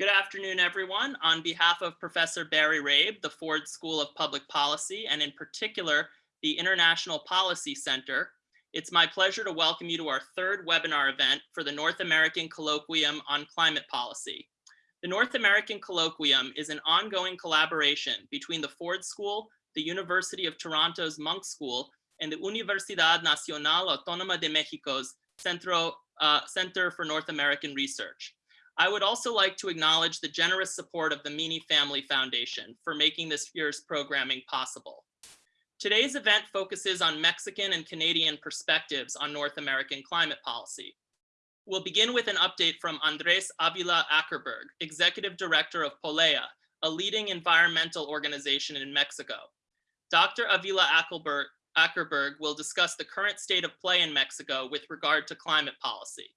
Good afternoon, everyone. On behalf of Professor Barry Rabe, the Ford School of Public Policy, and in particular, the International Policy Center, it's my pleasure to welcome you to our third webinar event for the North American Colloquium on Climate Policy. The North American Colloquium is an ongoing collaboration between the Ford School, the University of Toronto's Munk School, and the Universidad Nacional Autónoma de Mexico's Centro, uh, Center for North American Research. I would also like to acknowledge the generous support of the Meany Family Foundation for making this year's programming possible. Today's event focuses on Mexican and Canadian perspectives on North American climate policy. We'll begin with an update from Andres Avila Akerberg, Executive Director of Polea, a leading environmental organization in Mexico. Dr. Avila Akerberg, Akerberg will discuss the current state of play in Mexico with regard to climate policy.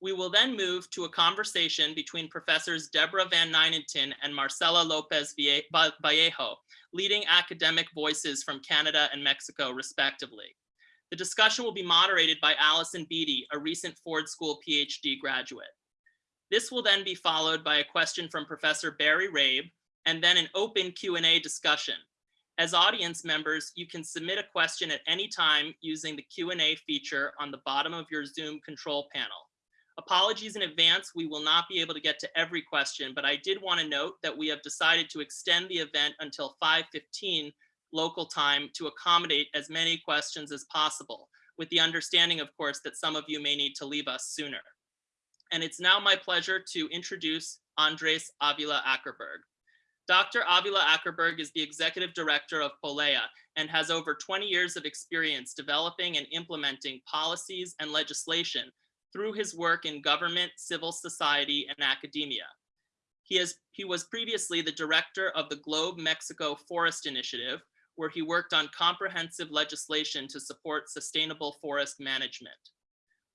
We will then move to a conversation between professors Deborah VanNijnatten and Marcela Lopez Vallejo, leading academic voices from Canada and Mexico, respectively. The discussion will be moderated by Allison Beatty, a recent Ford School PhD graduate. This will then be followed by a question from Professor Barry Rabe, and then an open Q&A discussion. As audience members, you can submit a question at any time using the Q&A feature on the bottom of your Zoom control panel. Apologies in advance, we will not be able to get to every question, but I did want to note that we have decided to extend the event until 5.15 local time to accommodate as many questions as possible, with the understanding, of course, that some of you may need to leave us sooner. And it's now my pleasure to introduce Andres Avila Akerberg. Dr. Avila Akerberg is the executive director of Polea and has over 20 years of experience developing and implementing policies and legislation through his work in government, civil society, and academia. He, has, he was previously the director of the Globe Mexico Forest Initiative, where he worked on comprehensive legislation to support sustainable forest management.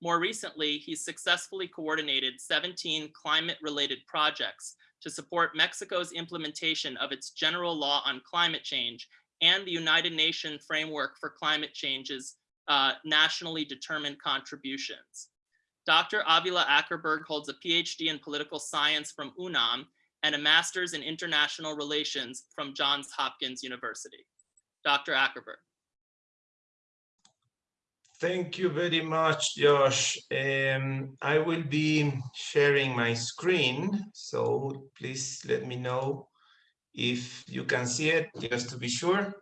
More recently, he successfully coordinated 17 climate-related projects to support Mexico's implementation of its general law on climate change and the United Nations framework for climate change's uh, nationally determined contributions. Dr. Avila Akerberg holds a PhD in political science from UNAM and a master's in international relations from Johns Hopkins University. Dr. Akerberg. Thank you very much, Josh. Um, I will be sharing my screen, so please let me know if you can see it, just to be sure.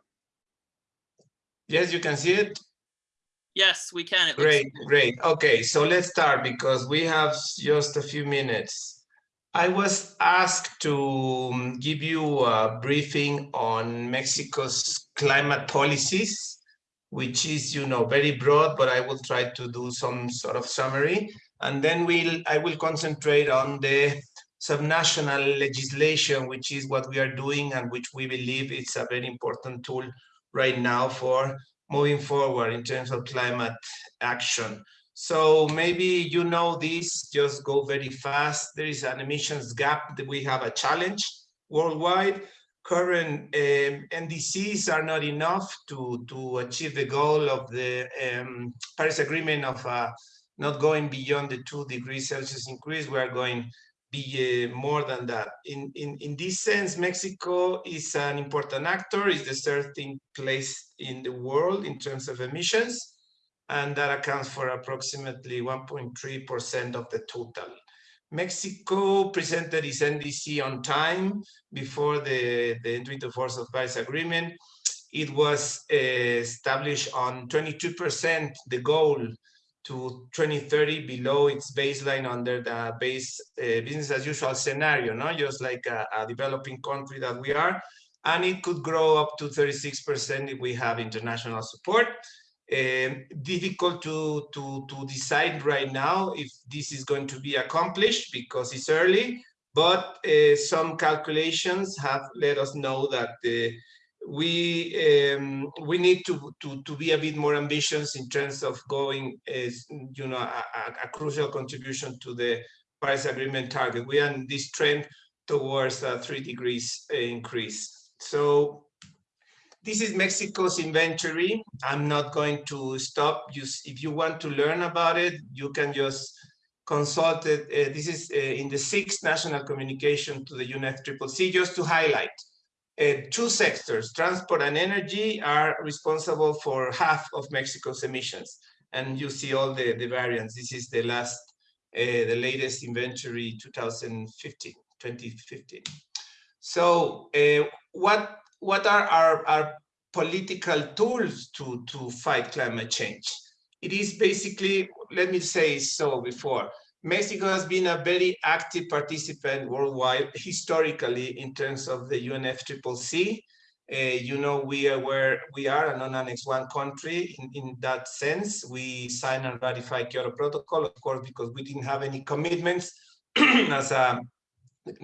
Yes, you can see it? Yes, we can. Great, great. Okay, so let's start because we have just a few minutes. I was asked to um, give you a briefing on Mexico's climate policies, which is, you know, very broad, but I will try to do some sort of summary. And then we'll, I will concentrate on the subnational legislation, which is what we are doing and which we believe it's a very important tool right now for moving forward in terms of climate action. So maybe you know this, just go very fast. There is an emissions gap that we have a challenge worldwide. Current um, NDCs are not enough to, to achieve the goal of the um, Paris Agreement of uh, not going beyond the two degrees Celsius increase. We are going be uh, more than that. In, in, in this sense, Mexico is an important actor, is the 13th place in the world in terms of emissions, and that accounts for approximately 1.3% of the total. Mexico presented its NDC on time before the, the entry into force of Paris Agreement. It was uh, established on 22%, the goal to 2030 below its baseline under the base uh, business as usual scenario, no? just like a, a, developing country that we are. And it could grow up to 36% if we have international support. Um, difficult to, to, to decide right now if this is going to be accomplished because it's early, but uh, some calculations have let us know that the we um, we need to, to to be a bit more ambitious in terms of going as you know a, a, crucial contribution to the Paris Agreement target. We are in this trend towards a three degrees increase. So this is Mexico's inventory. I'm not going to stop. You, if you want to learn about it, you can just consulted, uh, this is uh, in the sixth national communication to the UNFCCC, just to highlight. Uh, two sectors, transport and energy, are responsible for half of Mexico's emissions. And you see all the, the variants. This is the last, uh, the latest inventory 2015, 2015. So uh, what, what are our, our political tools to, to fight climate change? It is basically, let me say so before, Mexico has been a very active participant worldwide historically in terms of the UNFCCC. Uh, you know, we are where we are a non-annex one country in, in that sense. We signed and ratified Kyoto Protocol, of course, because we didn't have any commitments as a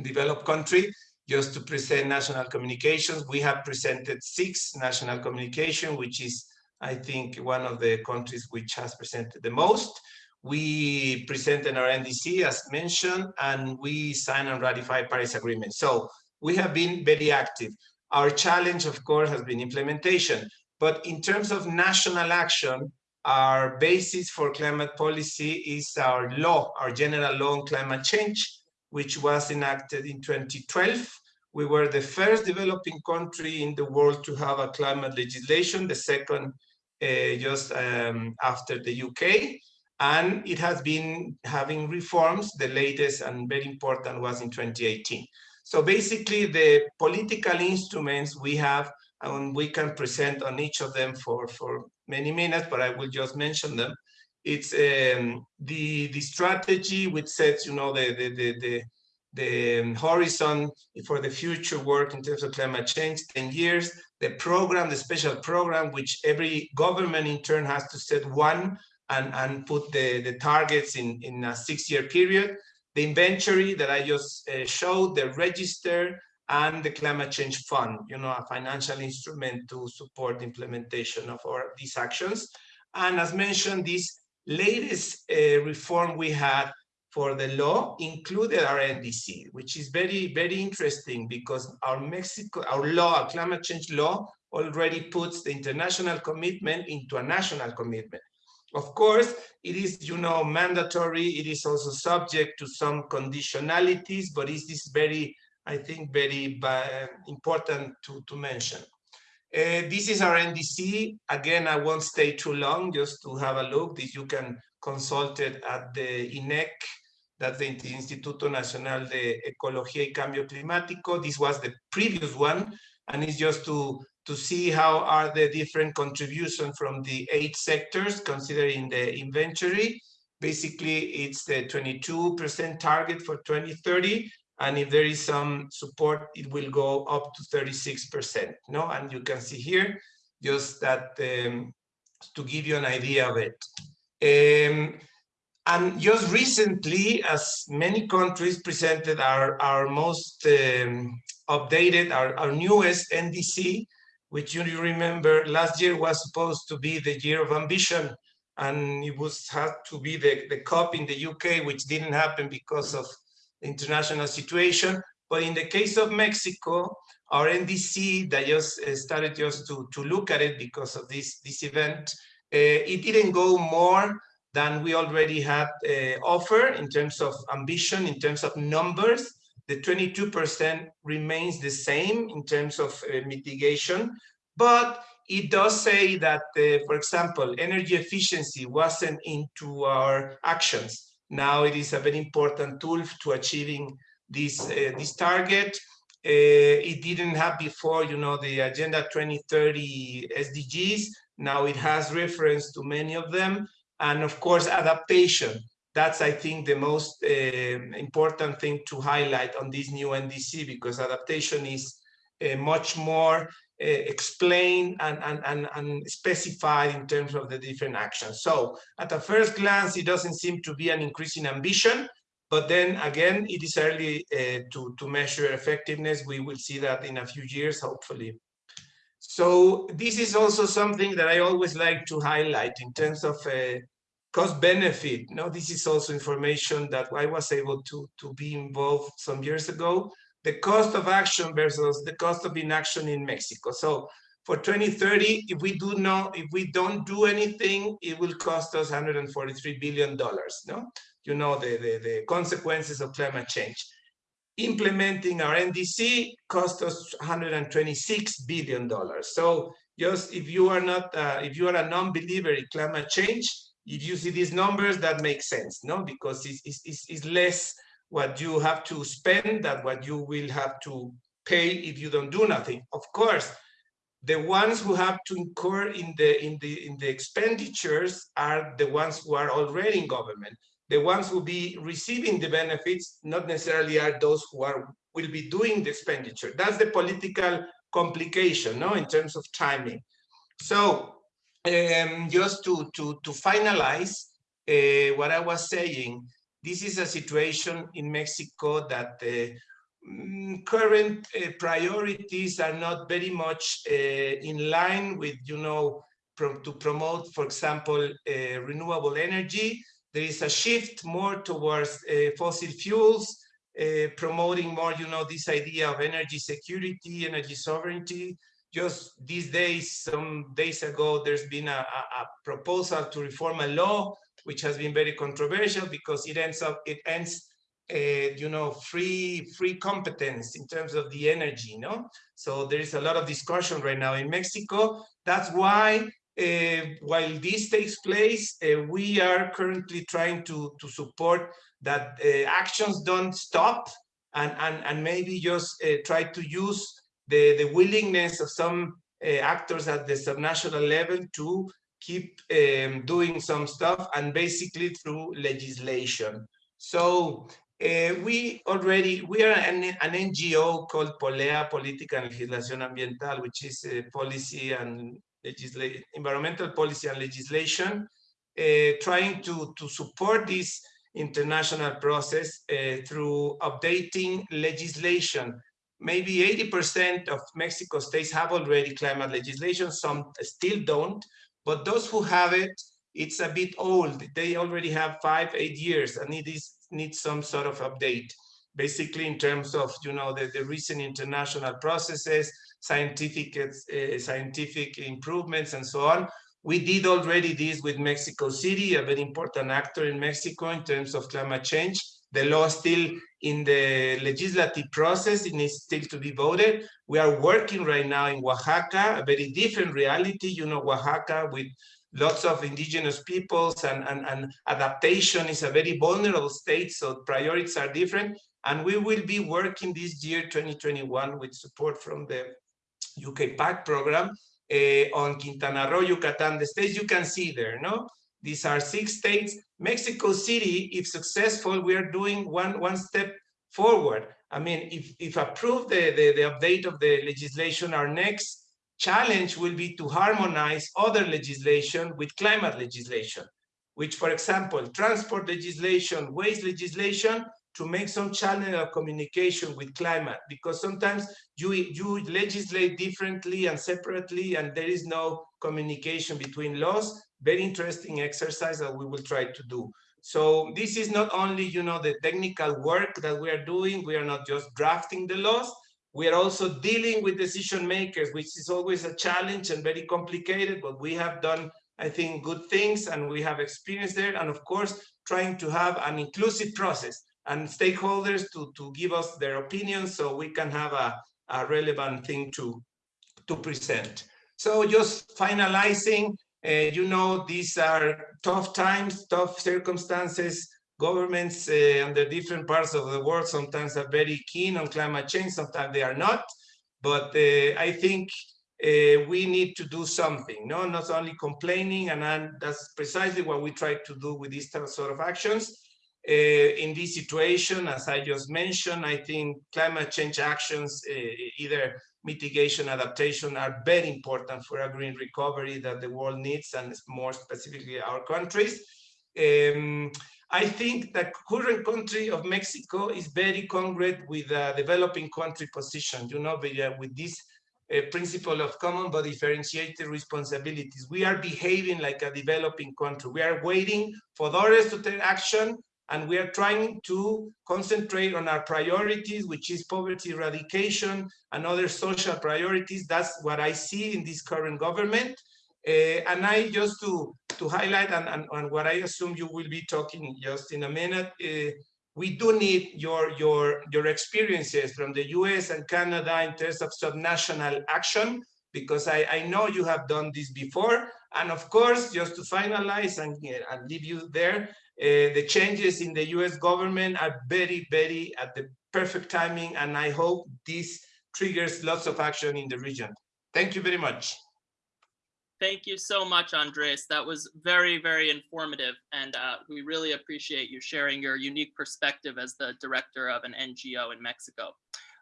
developed country just to present national communications. We have presented six national communication, which is, I think, one of the countries which has presented the most. We presented our NDC as mentioned, and we signed and ratified Paris Agreement. So we have been very active. Our challenge, of course, has been implementation. But in terms of national action, our basis for climate policy is our law, our general law on climate change, which was enacted in 2012. We were the first developing country in the world to have a climate legislation, the second uh, just um, after the UK and it has been having reforms. The latest and very important was in 2018. So basically the political instruments we have and we can present on each of them for, for many minutes, but I will just mention them. It's um, the, the strategy which sets, you know, the, the, the, the, the horizon for the future work in terms of climate change, 10 years, the program, the special program, which every government in turn has to set one and, and put the, the targets in, in a six-year period. The inventory that I just uh, showed, the register, and the climate change fund, you know, a financial instrument to support implementation of our, these actions. And as mentioned, this latest uh, reform we had for the law included our NDC, which is very, very interesting because our Mexico, our law, our climate change law already puts the international commitment into a national commitment. Of course, it is, you know, mandatory. It is also subject to some conditionalities, but it is this very, I think, very uh, important to, to mention. Uh, this is our NDC. Again, I won't stay too long just to have a look. This you can consult it at the INECC, that's the Instituto Nacional de Ecología y Cambio Climático. This was the previous one, and it's just to to see how are the different contributions from the eight sectors considering the inventory. Basically, it's the 22% target for 2030. And if there is some support, it will go up to 36%. No, and you can see here just that um, to give you an idea of it. Um, and just recently, as many countries presented our, our most um, updated, our, our newest NDC, which you remember last year was supposed to be the year of ambition and it was had to be the, the COP in the UK, which didn't happen because of the international situation. But in the case of Mexico, our NDC that just uh, started just to, to look at it because of this, this event, uh, it didn't go more than we already had uh, offer in terms of ambition, in terms of numbers the 22% remains the same in terms of uh, mitigation, but it does say that, uh, for example, energy efficiency wasn't into our actions. Now it is a very important tool to achieving this, uh, this target. Uh, it didn't have before, you know, the Agenda 2030 SDGs. Now it has reference to many of them. And of course, adaptation that's, I think, the most uh, important thing to highlight on this new NDC because adaptation is uh, much more uh, explained and, and, and, and specified in terms of the different actions. So at a first glance, it doesn't seem to be an increase in ambition, but then again, it is early uh, to, to measure effectiveness. We will see that in a few years, hopefully. So this is also something that I always like to highlight in terms of uh, cost benefit. No, this is also information that I was able to, to be involved some years ago. The cost of action versus the cost of inaction in Mexico. So for 2030, if we do not, if we don't do anything, it will cost us 143 billion dollars. No, you know the, the the consequences of climate change. Implementing our NDC cost us 126 billion dollars. So just if you are not, uh, if you are a non-believer in climate change, if you see these numbers, that makes sense, no? Because it's, it's, it's less what you have to spend than what you will have to pay if you don't do nothing. Of course, the ones who have to incur in the in the in the expenditures are the ones who are already in government. The ones who be receiving the benefits not necessarily are those who are will be doing the expenditure. That's the political complication, no, in terms of timing. So um, just to, to, to finalize uh, what I was saying, this is a situation in Mexico that the mm, current uh, priorities are not very much uh, in line with, you know, to promote, for example, uh, renewable energy. There is a shift more towards uh, fossil fuels, uh, promoting more, you know, this idea of energy security, energy sovereignty. Just these days, some days ago, there's been a, a, proposal to reform a law, which has been very controversial because it ends up, it ends, uh, you know, free free competence in terms of the energy, know. So there is a lot of discussion right now in Mexico. That's why uh, while this takes place, uh, we are currently trying to, to support that uh, actions don't stop and, and, and maybe just uh, try to use the, the willingness of some uh, actors at the subnational level to keep um, doing some stuff and basically through legislation. So uh, we already, we are an, an NGO called POLEA, Política y Legislación Ambiental, which is policy and environmental policy and legislation, uh, trying to, to support this international process uh, through updating legislation. Maybe 80% of Mexico states have already climate legislation, some still don't, but those who have it, it's a bit old. They already have five, eight years and it is needs some sort of update. Basically in terms of, you know, the, the recent international processes, scientific, uh, scientific improvements and so on. We did already this with Mexico City, a very important actor in Mexico in terms of climate change. The law still in the legislative process, it needs still to be voted. We are working right now in Oaxaca, a very different reality, you know, Oaxaca with lots of indigenous peoples and, and, and adaptation is a very vulnerable state, so priorities are different. And we will be working this year, 2021, with support from the UK PACT program uh, on Quintana Roo, Yucatan, the states you can see there, no? These are six states. Mexico City, if successful, we are doing one, one step forward. I mean, if, if approved the, the, the update of the legislation, our next challenge will be to harmonize other legislation with climate legislation, which, for example, transport legislation, waste legislation to make some channel of communication with climate because sometimes you you legislate differently and separately and there is no communication between laws very interesting exercise that we will try to do. So this is not only you know the technical work that we are doing. We are not just drafting the laws. We are also dealing with decision makers which is always a challenge and very complicated but we have done i think good things and we have experience there. And of course trying to have an inclusive process and stakeholders to, to give us their opinions so we can have a, a relevant thing to, to present. So just finalizing, uh, you know, these are tough times, tough circumstances. Governments uh, under different parts of the world sometimes are very keen on climate change, sometimes they are not. But uh, I think uh, we need to do something, no? not only complaining, and that's precisely what we try to do with these sort of actions. Uh, in this situation, as I just mentioned, I think climate change actions, uh, either mitigation, adaptation, are very important for a green recovery that the world needs, and more specifically our countries. Um, I think the current country of Mexico is very congruent with the developing country position, you know, with, uh, this uh, principle of common but differentiated responsibilities. We are behaving like a developing country. We are waiting for others to take action and we are trying to concentrate on our priorities, which is poverty eradication and other social priorities. That's what I see in this current government. Uh, and I just to to highlight and, and, and, what I assume you will be talking just in a minute, uh, we do need your your your experiences from the US and Canada in terms of subnational action because I, I know you have done this before. And of course, just to finalize and, and leave you there, uh, the changes in the US government are very, very at the perfect timing. And I hope this triggers lots of action in the region. Thank you very much. Thank you so much, Andres. That was very, very informative. And uh, we really appreciate you sharing your unique perspective as the director of an NGO in Mexico.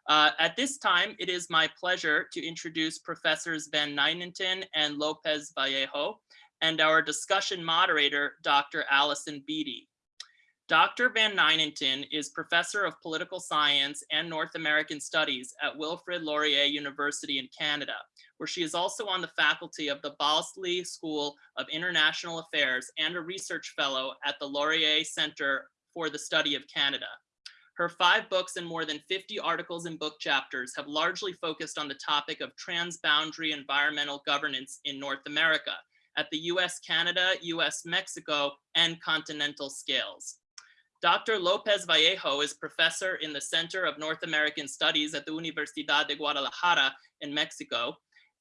Uh, at this time, it is my pleasure to introduce Professors VanNijnatten and Lopez Vallejo and our discussion moderator, Dr. Allison Beatty. Dr. VanNijnatten is Professor of Political Science and North American Studies at Wilfrid Laurier University in Canada, where she is also on the faculty of the Balsillie School of International Affairs and a research fellow at the Laurier Center for the Study of Canada. Her five books and more than 50 articles and book chapters have largely focused on the topic of transboundary environmental governance in North America at the US, Canada, US, Mexico, and continental scales. Dr. Lopez Vallejo is professor in the Center of North American Studies at the Universidad de Guadalajara in Mexico.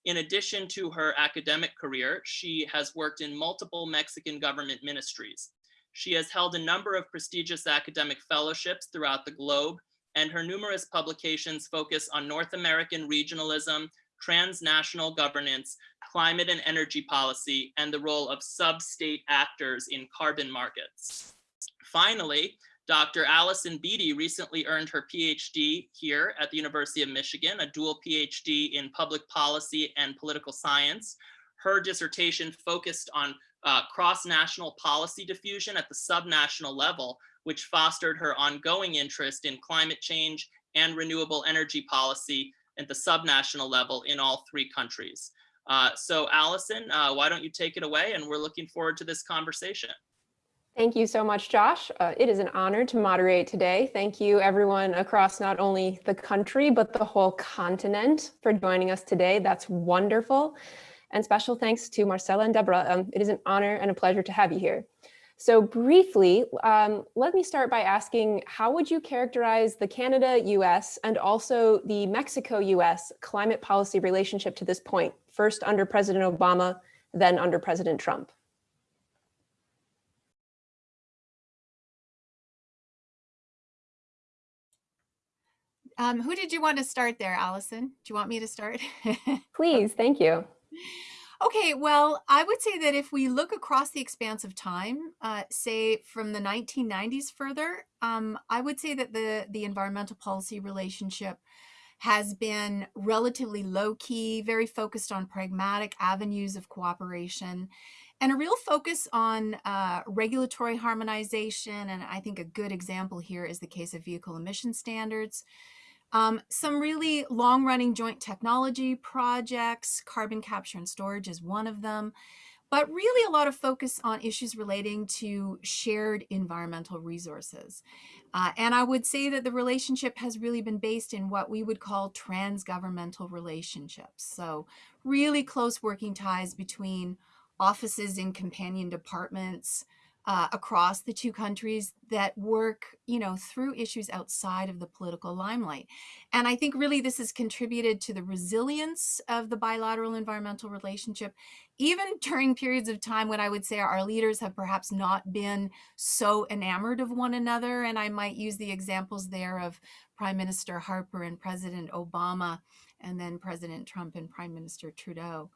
In addition to her academic career, she has worked in multiple Mexican government ministries. She has held a number of prestigious academic fellowships throughout the globe, and her numerous publications focus on North American regionalism, transnational governance, climate and energy policy, and the role of sub-state actors in carbon markets. Finally, Dr. Allison Beatty recently earned her PhD here at the University of Michigan, a dual PhD in public policy and political science. Her dissertation focused on uh, cross-national policy diffusion at the subnational level, which fostered her ongoing interest in climate change and renewable energy policy at the subnational level in all three countries. Uh, so Allison, uh, why don't you take it away? And we're looking forward to this conversation. Thank you so much, Josh. Uh, it is an honor to moderate today. Thank you everyone across not only the country, but the whole continent for joining us today. That's wonderful. And special thanks to Marcela and Deborah. Um, it is an honor and a pleasure to have you here. So briefly, um, let me start by asking, how would you characterize the Canada-US and also the Mexico-US climate policy relationship to this point, first under President Obama, then under President Trump? Um, who did you want to start there, Allison? Do you want me to start? Please, thank you. Okay, well, I would say that if we look across the expanse of time, uh, say from the 1990s further, um, I would say that the, the environmental policy relationship has been relatively low key, very focused on pragmatic avenues of cooperation, and a real focus on uh, regulatory harmonization. And I think a good example here is the case of vehicle emission standards, um, some really long running joint technology projects, carbon capture and storage is one of them, but really a lot of focus on issues relating to shared environmental resources. Uh, and I would say that the relationship has really been based in what we would call transgovernmental relationships. So really close working ties between offices in companion departments, uh, across the two countries that work, you know, through issues outside of the political limelight. And I think really this has contributed to the resilience of the bilateral environmental relationship, even during periods of time when I would say our leaders have perhaps not been so enamored of one another. And I might use the examples there of Prime Minister Harper and President Obama, and then President Trump and Prime Minister Trudeau.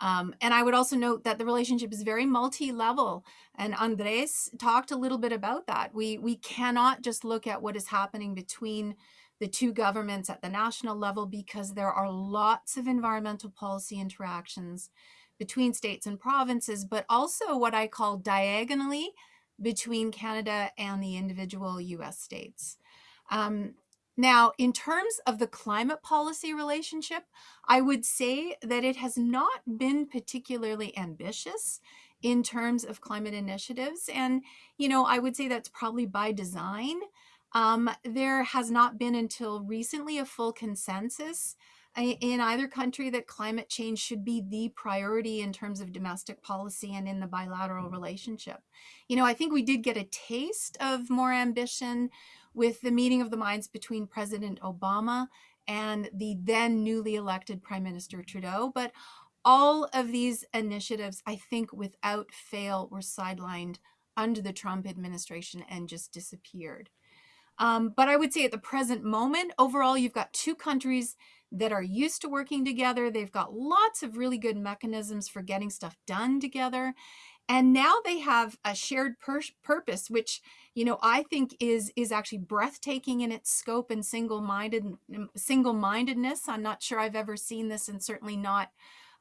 Um, and I would also note that the relationship is very multi-level and Andres talked a little bit about that. We, we cannot just look at what is happening between the two governments at the national level because there are lots of environmental policy interactions between states and provinces, but also what I call diagonally between Canada and the individual US states. Um, now, in terms of the climate policy relationship, I would say that it has not been particularly ambitious in terms of climate initiatives. And, you know, I would say that's probably by design. Um, there has not been until recently a full consensus in either country that climate change should be the priority in terms of domestic policy and in the bilateral relationship. You know, I think we did get a taste of more ambition with the meeting of the minds between President Obama and the then newly elected Prime Minister Trudeau. But all of these initiatives, I think without fail, were sidelined under the Trump administration and just disappeared. Um, but I would say at the present moment, overall, you've got two countries that are used to working together. They've got lots of really good mechanisms for getting stuff done together. And now they have a shared pur purpose, which, you know, I think is is actually breathtaking in its scope and single-minded single-mindedness. I'm not sure I've ever seen this and certainly not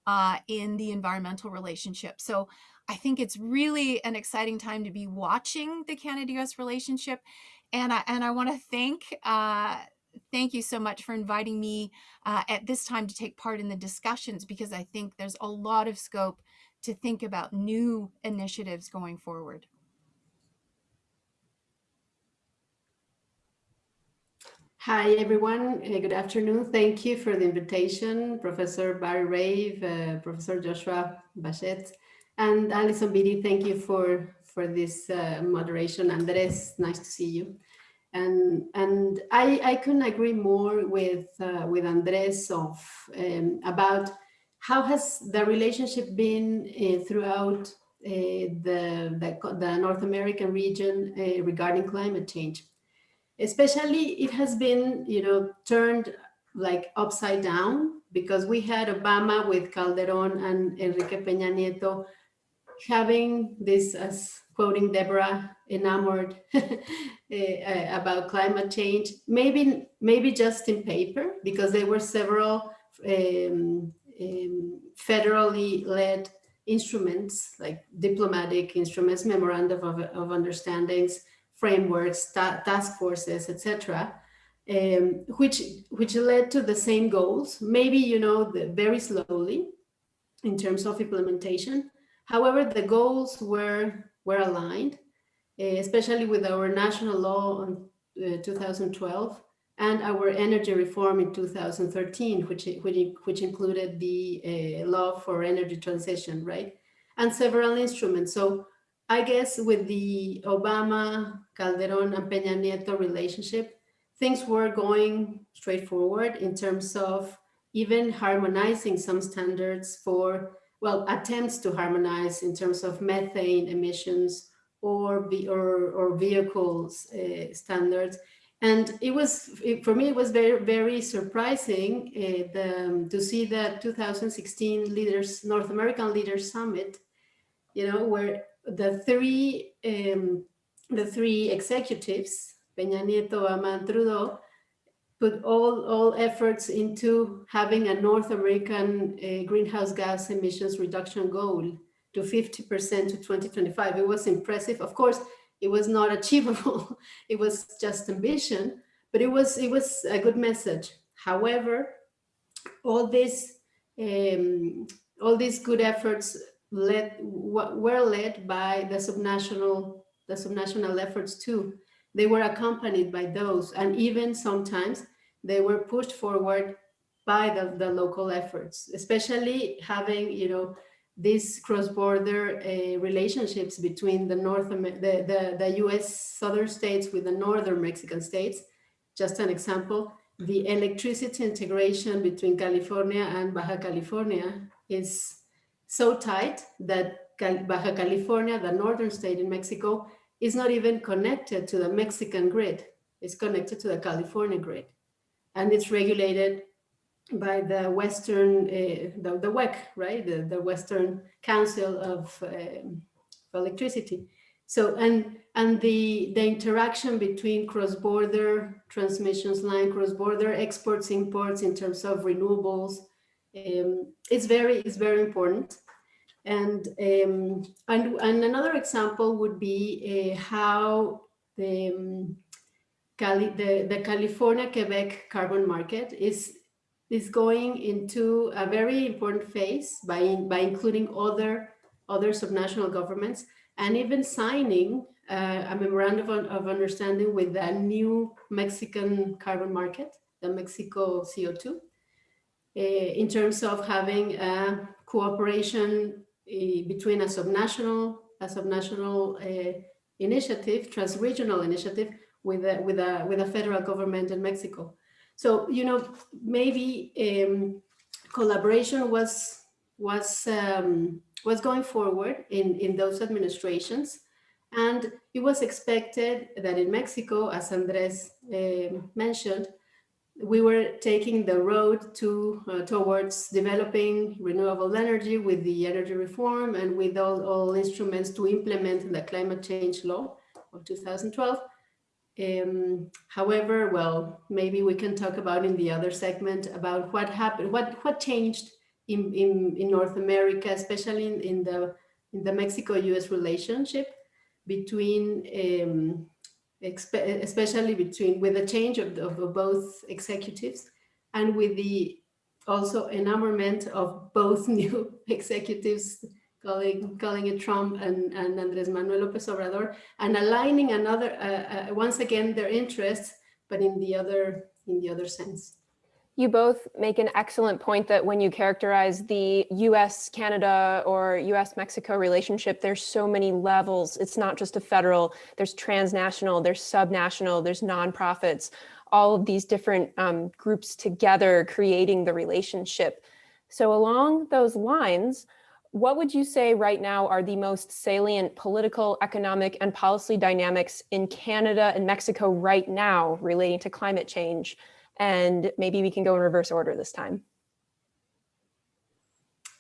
uh, in the environmental relationship. So I think it's really an exciting time to be watching the Canada-US relationship. And I, and I want to thank uh, thank you so much for inviting me uh, at this time to take part in the discussions because I think there's a lot of scope to think about new initiatives going forward. Hi, everyone. Uh, good afternoon. Thank you for the invitation, Professor Barry Rabe, uh, Professor Joshua Bachet, and Alison Beatty. Thank you for, for this uh, moderation. Andres, nice to see you. And, and I, I couldn't agree more with, uh, with Andres of, um, about how has the relationship been uh, throughout uh, the, the, the, North American region uh, regarding climate change. Especially it has been, you know, turned like upside down because we had Obama with Calderon and Enrique Peña Nieto having this as quoting Deborah, enamored eh, eh, about climate change, maybe, maybe just in paper, because there were several um, um, federally led instruments, like diplomatic instruments, memorandum of, of understandings, frameworks, ta task forces, etc., um, which which led to the same goals. Maybe you know the, very slowly in terms of implementation. However, the goals were were aligned, eh, especially with our national law on uh, 2012 and our energy reform in 2013, which, which, which included the uh, law for energy transition, right? And several instruments. So I guess with the Obama, Calderon and Peña Nieto relationship, things were going straightforward in terms of even harmonizing some standards for well, attempts to harmonize in terms of methane emissions or, or, or vehicles uh, standards. And it was, it, for me, it was very, very surprising uh, the, um, to see the 2016 Leaders, North American Leaders Summit, you know, where the three, um, the three executives, Peña Nieto, Obama, and Trudeau, put all, all efforts into having a North American uh, greenhouse gas emissions reduction goal to 50% to 2025. It was impressive. Of course, it was not achievable. it was just ambition, but it was, it was a good message. However, all this um, all these good efforts led, were led by the subnational, the subnational efforts too they were accompanied by those and even sometimes they were pushed forward by the, the local efforts, especially having, you know, these cross-border uh, relationships between the North, the, the, the US southern states with the northern Mexican states. Just an example, the electricity integration between California and Baja California is so tight that Baja California, the northern state in Mexico, is not even connected to the Mexican grid. It's connected to the California grid. And it's regulated by the Western, uh, the, the WECC, right? The, the Western Council of, um, Electricity. So, and, and the, the interaction between cross-border transmissions line, cross-border exports, imports in terms of renewables, um, it's very, it's very important. And, um, and, and another example would be uh, how the, um, Cali, the, the California-Quebec carbon market is, is going into a very important phase by, by including other other subnational governments, and even signing uh, a memorandum of, of understanding with a new Mexican carbon market, the Mexico CO2, uh, in terms of having a cooperation uh, between a subnational, a subnational uh, initiative, transregional initiative with a, with a with a federal government in Mexico. So you know maybe um, collaboration was was um, was going forward in in those administrations, and it was expected that in Mexico, as Andres uh, mentioned, we were taking the road to uh, towards developing renewable energy with the energy reform and with all, all instruments to implement the climate change law of 2012. Um, however, well, maybe we can talk about in the other segment about what happened, what what changed in, in, in North America, especially in, in the in the Mexico-U.S. relationship between um, especially between with the change of, of both executives and with the also enamorment of both new executives calling calling it Trump and, and Andres Manuel Lopez Obrador and aligning another uh, uh, once again their interests but in the other in the other sense. You both make an excellent point that when you characterize the US Canada or US Mexico relationship, there's so many levels. It's not just a federal, there's transnational, there's subnational, there's nonprofits, all of these different um, groups together creating the relationship. So along those lines, what would you say right now are the most salient political, economic, and policy dynamics in Canada and Mexico right now relating to climate change? and maybe we can go in reverse order this time.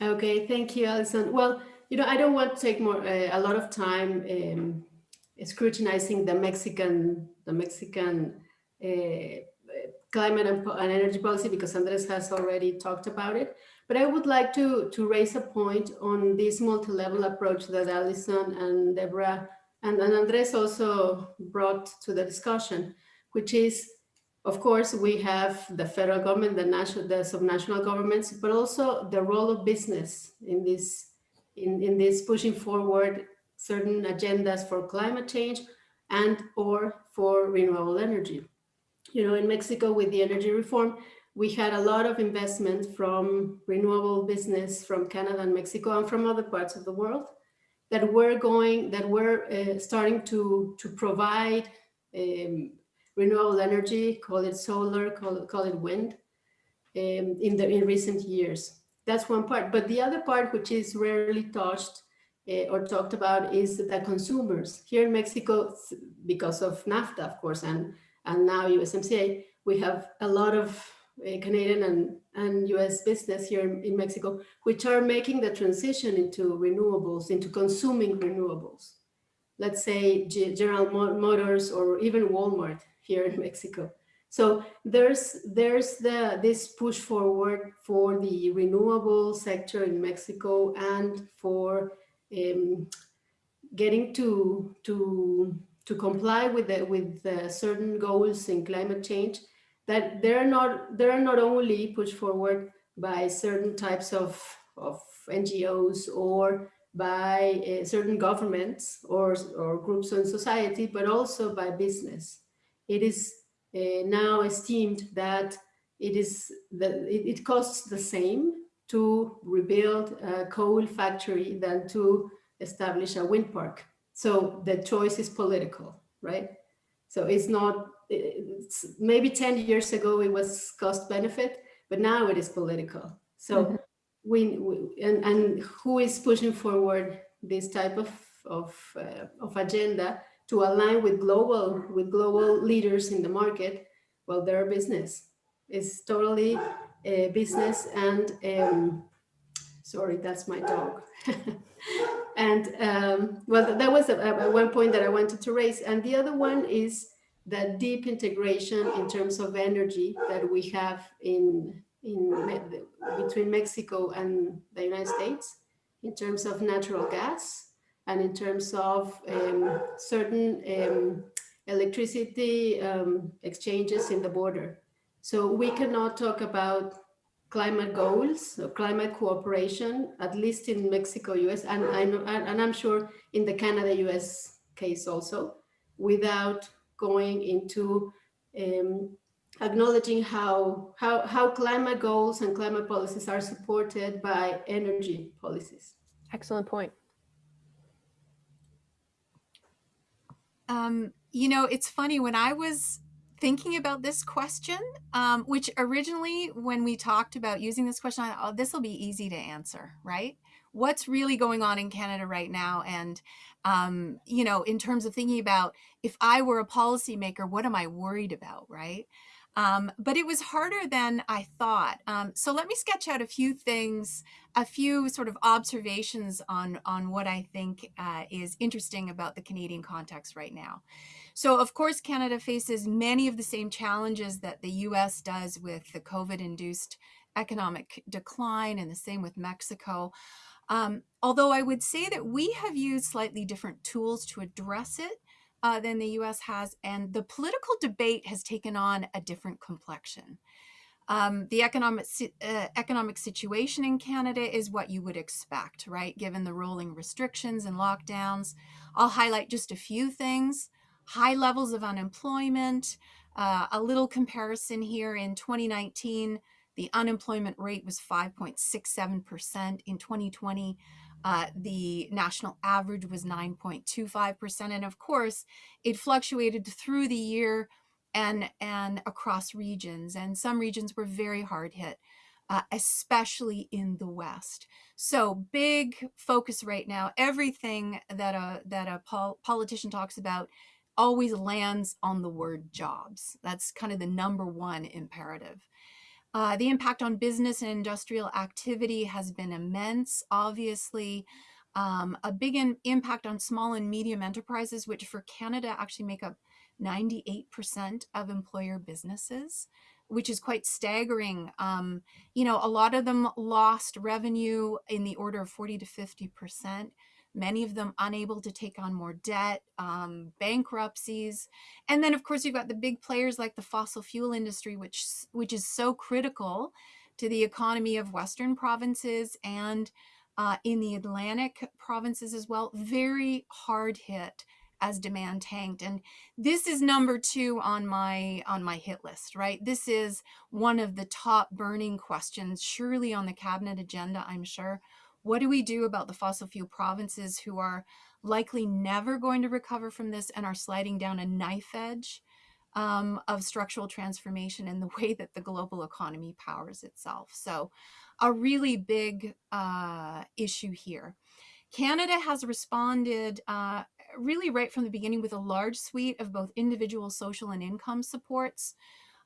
Okay, thank you, Alison. Well, you know, I don't want to take more uh, a lot of time um, scrutinizing the Mexican the Mexican uh, climate and, and, energy policy because Andres has already talked about it. But I would like to to raise a point on this multi-level approach that Alison and Deborah and, and Andres also brought to the discussion, which is of course, we have the federal government, the national, the subnational governments, but also the role of business in this, in, in this pushing forward certain agendas for climate change and or for renewable energy. You know, in Mexico with the energy reform, we had a lot of investment from renewable business from Canada and Mexico and from other parts of the world that were going, that were uh, starting to, to provide um, renewable energy, call it solar, call it, call it wind, um, in, the, in recent years. That's one part. But the other part, which is rarely touched uh, or talked about, is the consumers. Here in Mexico, because of NAFTA, of course, and, and now USMCA, we have a lot of Canadian and, and US business here in, in Mexico, which are making the transition into renewables, into consuming renewables let's say General Motors or even Walmart here in Mexico. So there's there's the this push forward for the renewable sector in Mexico and for um, getting to to to comply with the, with the certain goals in climate change that they're not they're not only pushed forward by certain types of of NGOs or by uh, certain governments or, or groups in society, but also by business it is uh, now esteemed that it is that it, it, costs the same to rebuild a coal factory than to establish a wind park. So the choice is political, right? So it's not, maybe 10 years ago it was cost benefit, but now it is political. So mm -hmm. we, we, and, and who is pushing forward this type of, of, uh, of agenda to align with global with global leaders in the market, well, their business is totally a business and um, sorry, that's my dog. and um, well, that was a, a one point that I wanted to raise. And the other one is that deep integration in terms of energy that we have in in between Mexico and the United States in terms of natural gas and in terms of um, certain um, electricity um, exchanges in the border. So we cannot talk about climate goals or climate cooperation, at least in Mexico, US, and, I know, and, and I'm sure in the Canada, US case also, without going into um, acknowledging how, how, how climate goals and climate policies are supported by energy policies. Excellent point. Um, you know, it's funny when I was thinking about this question, um, which originally when we talked about using this question, I thought, oh, this will be easy to answer, right? What's really going on in Canada right now? And, um, you know, in terms of thinking about if I were a policymaker, what am I worried about, right? Um, but it was harder than I thought. Um, so let me sketch out a few things, a few sort of observations on, on what I think uh, is interesting about the Canadian context right now. So of course, Canada faces many of the same challenges that the US does with the COVID-induced economic decline and the same with Mexico. Um, although I would say that we have used slightly different tools to address it uh, than the US has, and the political debate has taken on a different complexion. Um, the economic uh, economic situation in Canada is what you would expect, right? Given the rolling restrictions and lockdowns. I'll highlight just a few things. High levels of unemployment, uh, a little comparison here in 2019, the unemployment rate was 5.67%. In 2020, uh, the national average was 9.25%. And of course, it fluctuated through the year and, and across regions. And some regions were very hard hit, uh, especially in the West. So big focus right now, everything that a, that a pol politician talks about always lands on the word jobs. That's kind of the number one imperative. Uh, the impact on business and industrial activity has been immense, obviously. Um, a big in, impact on small and medium enterprises, which for Canada actually make up 98% of employer businesses, which is quite staggering. Um, you know, a lot of them lost revenue in the order of 40 to 50% many of them unable to take on more debt, um, bankruptcies. And then of course you've got the big players like the fossil fuel industry, which, which is so critical to the economy of Western provinces and uh, in the Atlantic provinces as well, very hard hit as demand tanked. And this is number two on my on my hit list, right? This is one of the top burning questions, surely on the cabinet agenda, I'm sure. What do we do about the fossil fuel provinces who are likely never going to recover from this and are sliding down a knife edge um, of structural transformation in the way that the global economy powers itself? So a really big uh, issue here. Canada has responded uh, really right from the beginning with a large suite of both individual social and income supports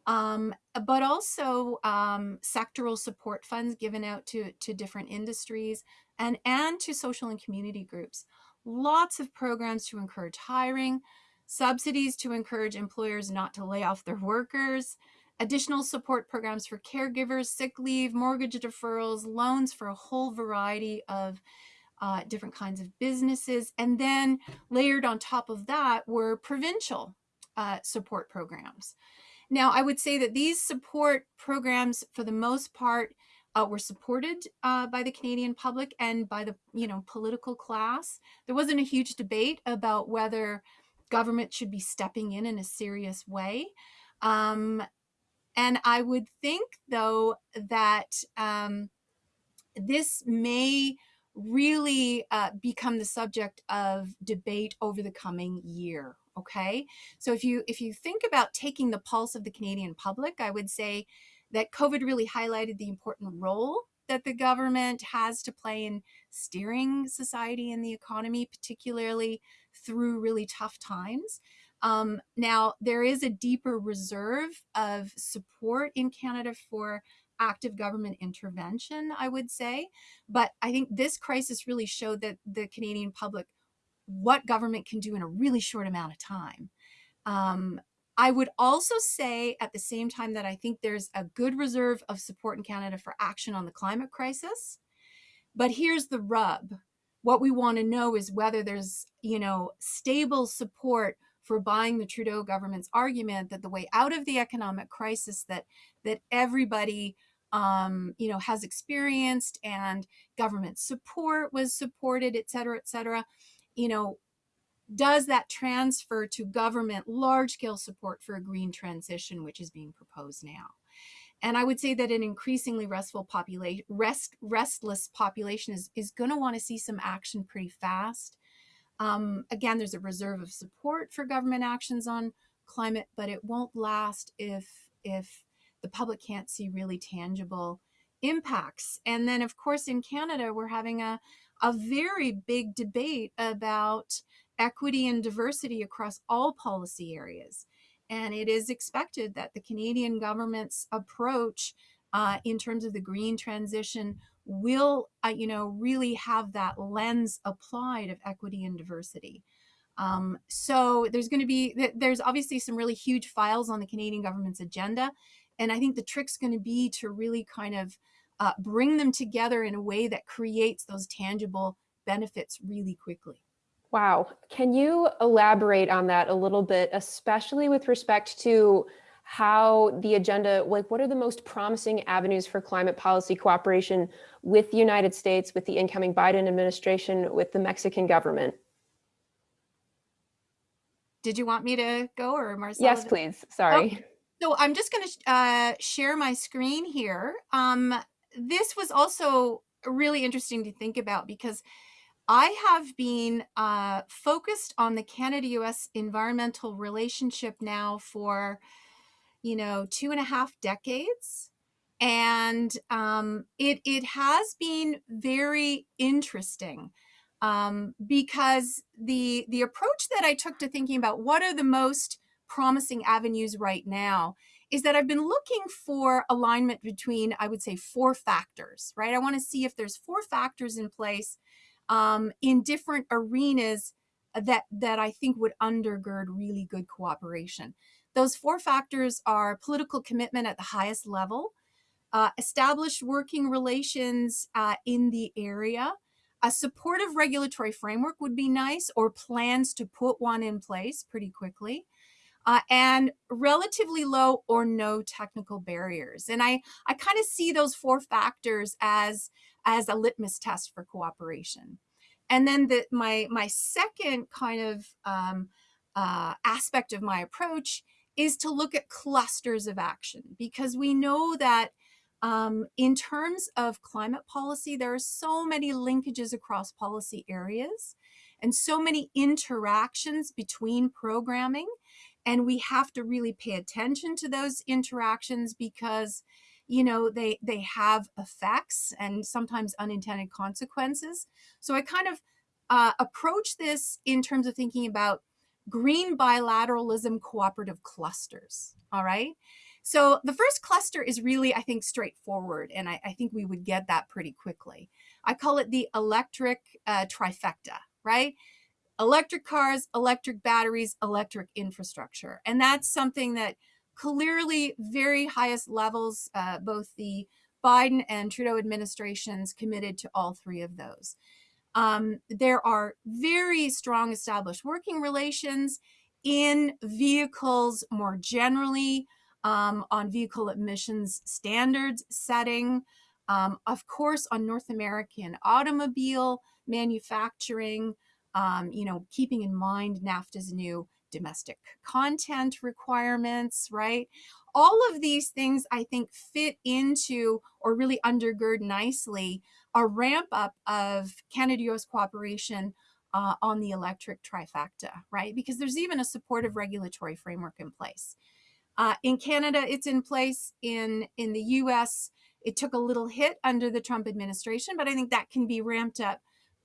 um, but also um, sectoral support funds given out to, to different industries and, and to social and community groups. Lots of programs to encourage hiring, subsidies to encourage employers not to lay off their workers, additional support programs for caregivers, sick leave, mortgage deferrals, loans for a whole variety of uh, different kinds of businesses. And then layered on top of that were provincial uh, support programs. Now, I would say that these support programs, for the most part, uh, were supported uh, by the Canadian public and by the you know political class. There wasn't a huge debate about whether government should be stepping in in a serious way. Um, and I would think, though, that um, this may really uh, become the subject of debate over the coming year okay? So if you if you think about taking the pulse of the Canadian public, I would say that COVID really highlighted the important role that the government has to play in steering society and the economy, particularly through really tough times. Um, now, there is a deeper reserve of support in Canada for active government intervention, I would say. But I think this crisis really showed that the Canadian public what government can do in a really short amount of time. Um, I would also say at the same time that I think there's a good reserve of support in Canada for action on the climate crisis. But here's the rub. What we want to know is whether there's, you know, stable support for buying the Trudeau government's argument that the way out of the economic crisis that that everybody um, you know, has experienced and government support was supported, et cetera, et cetera, you know, does that transfer to government large scale support for a green transition, which is being proposed now? And I would say that an increasingly restful population, rest, restless population is, is going to want to see some action pretty fast. Um, again, there's a reserve of support for government actions on climate, but it won't last if if the public can't see really tangible impacts. And then, of course, in Canada, we're having a a very big debate about equity and diversity across all policy areas. And it is expected that the Canadian government's approach uh, in terms of the green transition will, uh, you know, really have that lens applied of equity and diversity. Um, so there's going to be, there's obviously some really huge files on the Canadian government's agenda. And I think the trick's going to be to really kind of uh, bring them together in a way that creates those tangible benefits really quickly. Wow. Can you elaborate on that a little bit, especially with respect to how the agenda, like what are the most promising avenues for climate policy cooperation with the United States, with the incoming Biden administration, with the Mexican government? Did you want me to go or Marcelo? Yes, please. Sorry. Oh, so I'm just going to uh, share my screen here. Um, this was also really interesting to think about because I have been uh, focused on the Canada-US environmental relationship now for, you know, two and a half decades. And um, it, it has been very interesting um, because the, the approach that I took to thinking about what are the most promising avenues right now is that I've been looking for alignment between, I would say, four factors, right? I want to see if there's four factors in place um, in different arenas that, that I think would undergird really good cooperation. Those four factors are political commitment at the highest level, uh, established working relations uh, in the area, a supportive regulatory framework would be nice or plans to put one in place pretty quickly. Uh, and relatively low or no technical barriers. And I, I kind of see those four factors as, as a litmus test for cooperation. And then the, my, my second kind of um, uh, aspect of my approach is to look at clusters of action because we know that um, in terms of climate policy, there are so many linkages across policy areas and so many interactions between programming. And we have to really pay attention to those interactions because, you know, they, they have effects and sometimes unintended consequences. So I kind of uh, approach this in terms of thinking about green bilateralism cooperative clusters. All right. So the first cluster is really, I think, straightforward, and I, I think we would get that pretty quickly. I call it the electric uh, trifecta, right? Electric cars, electric batteries, electric infrastructure. And that's something that clearly very highest levels, uh, both the Biden and Trudeau administrations committed to all three of those. Um, there are very strong established working relations in vehicles more generally, um, on vehicle emissions standards setting, um, of course, on North American automobile manufacturing, um, you know, keeping in mind NAFTA's new domestic content requirements, right? All of these things I think fit into or really undergird nicely a ramp up of Canada-US cooperation uh, on the electric trifecta, right? Because there's even a supportive regulatory framework in place. Uh, in Canada, it's in place. In, in the US, it took a little hit under the Trump administration, but I think that can be ramped up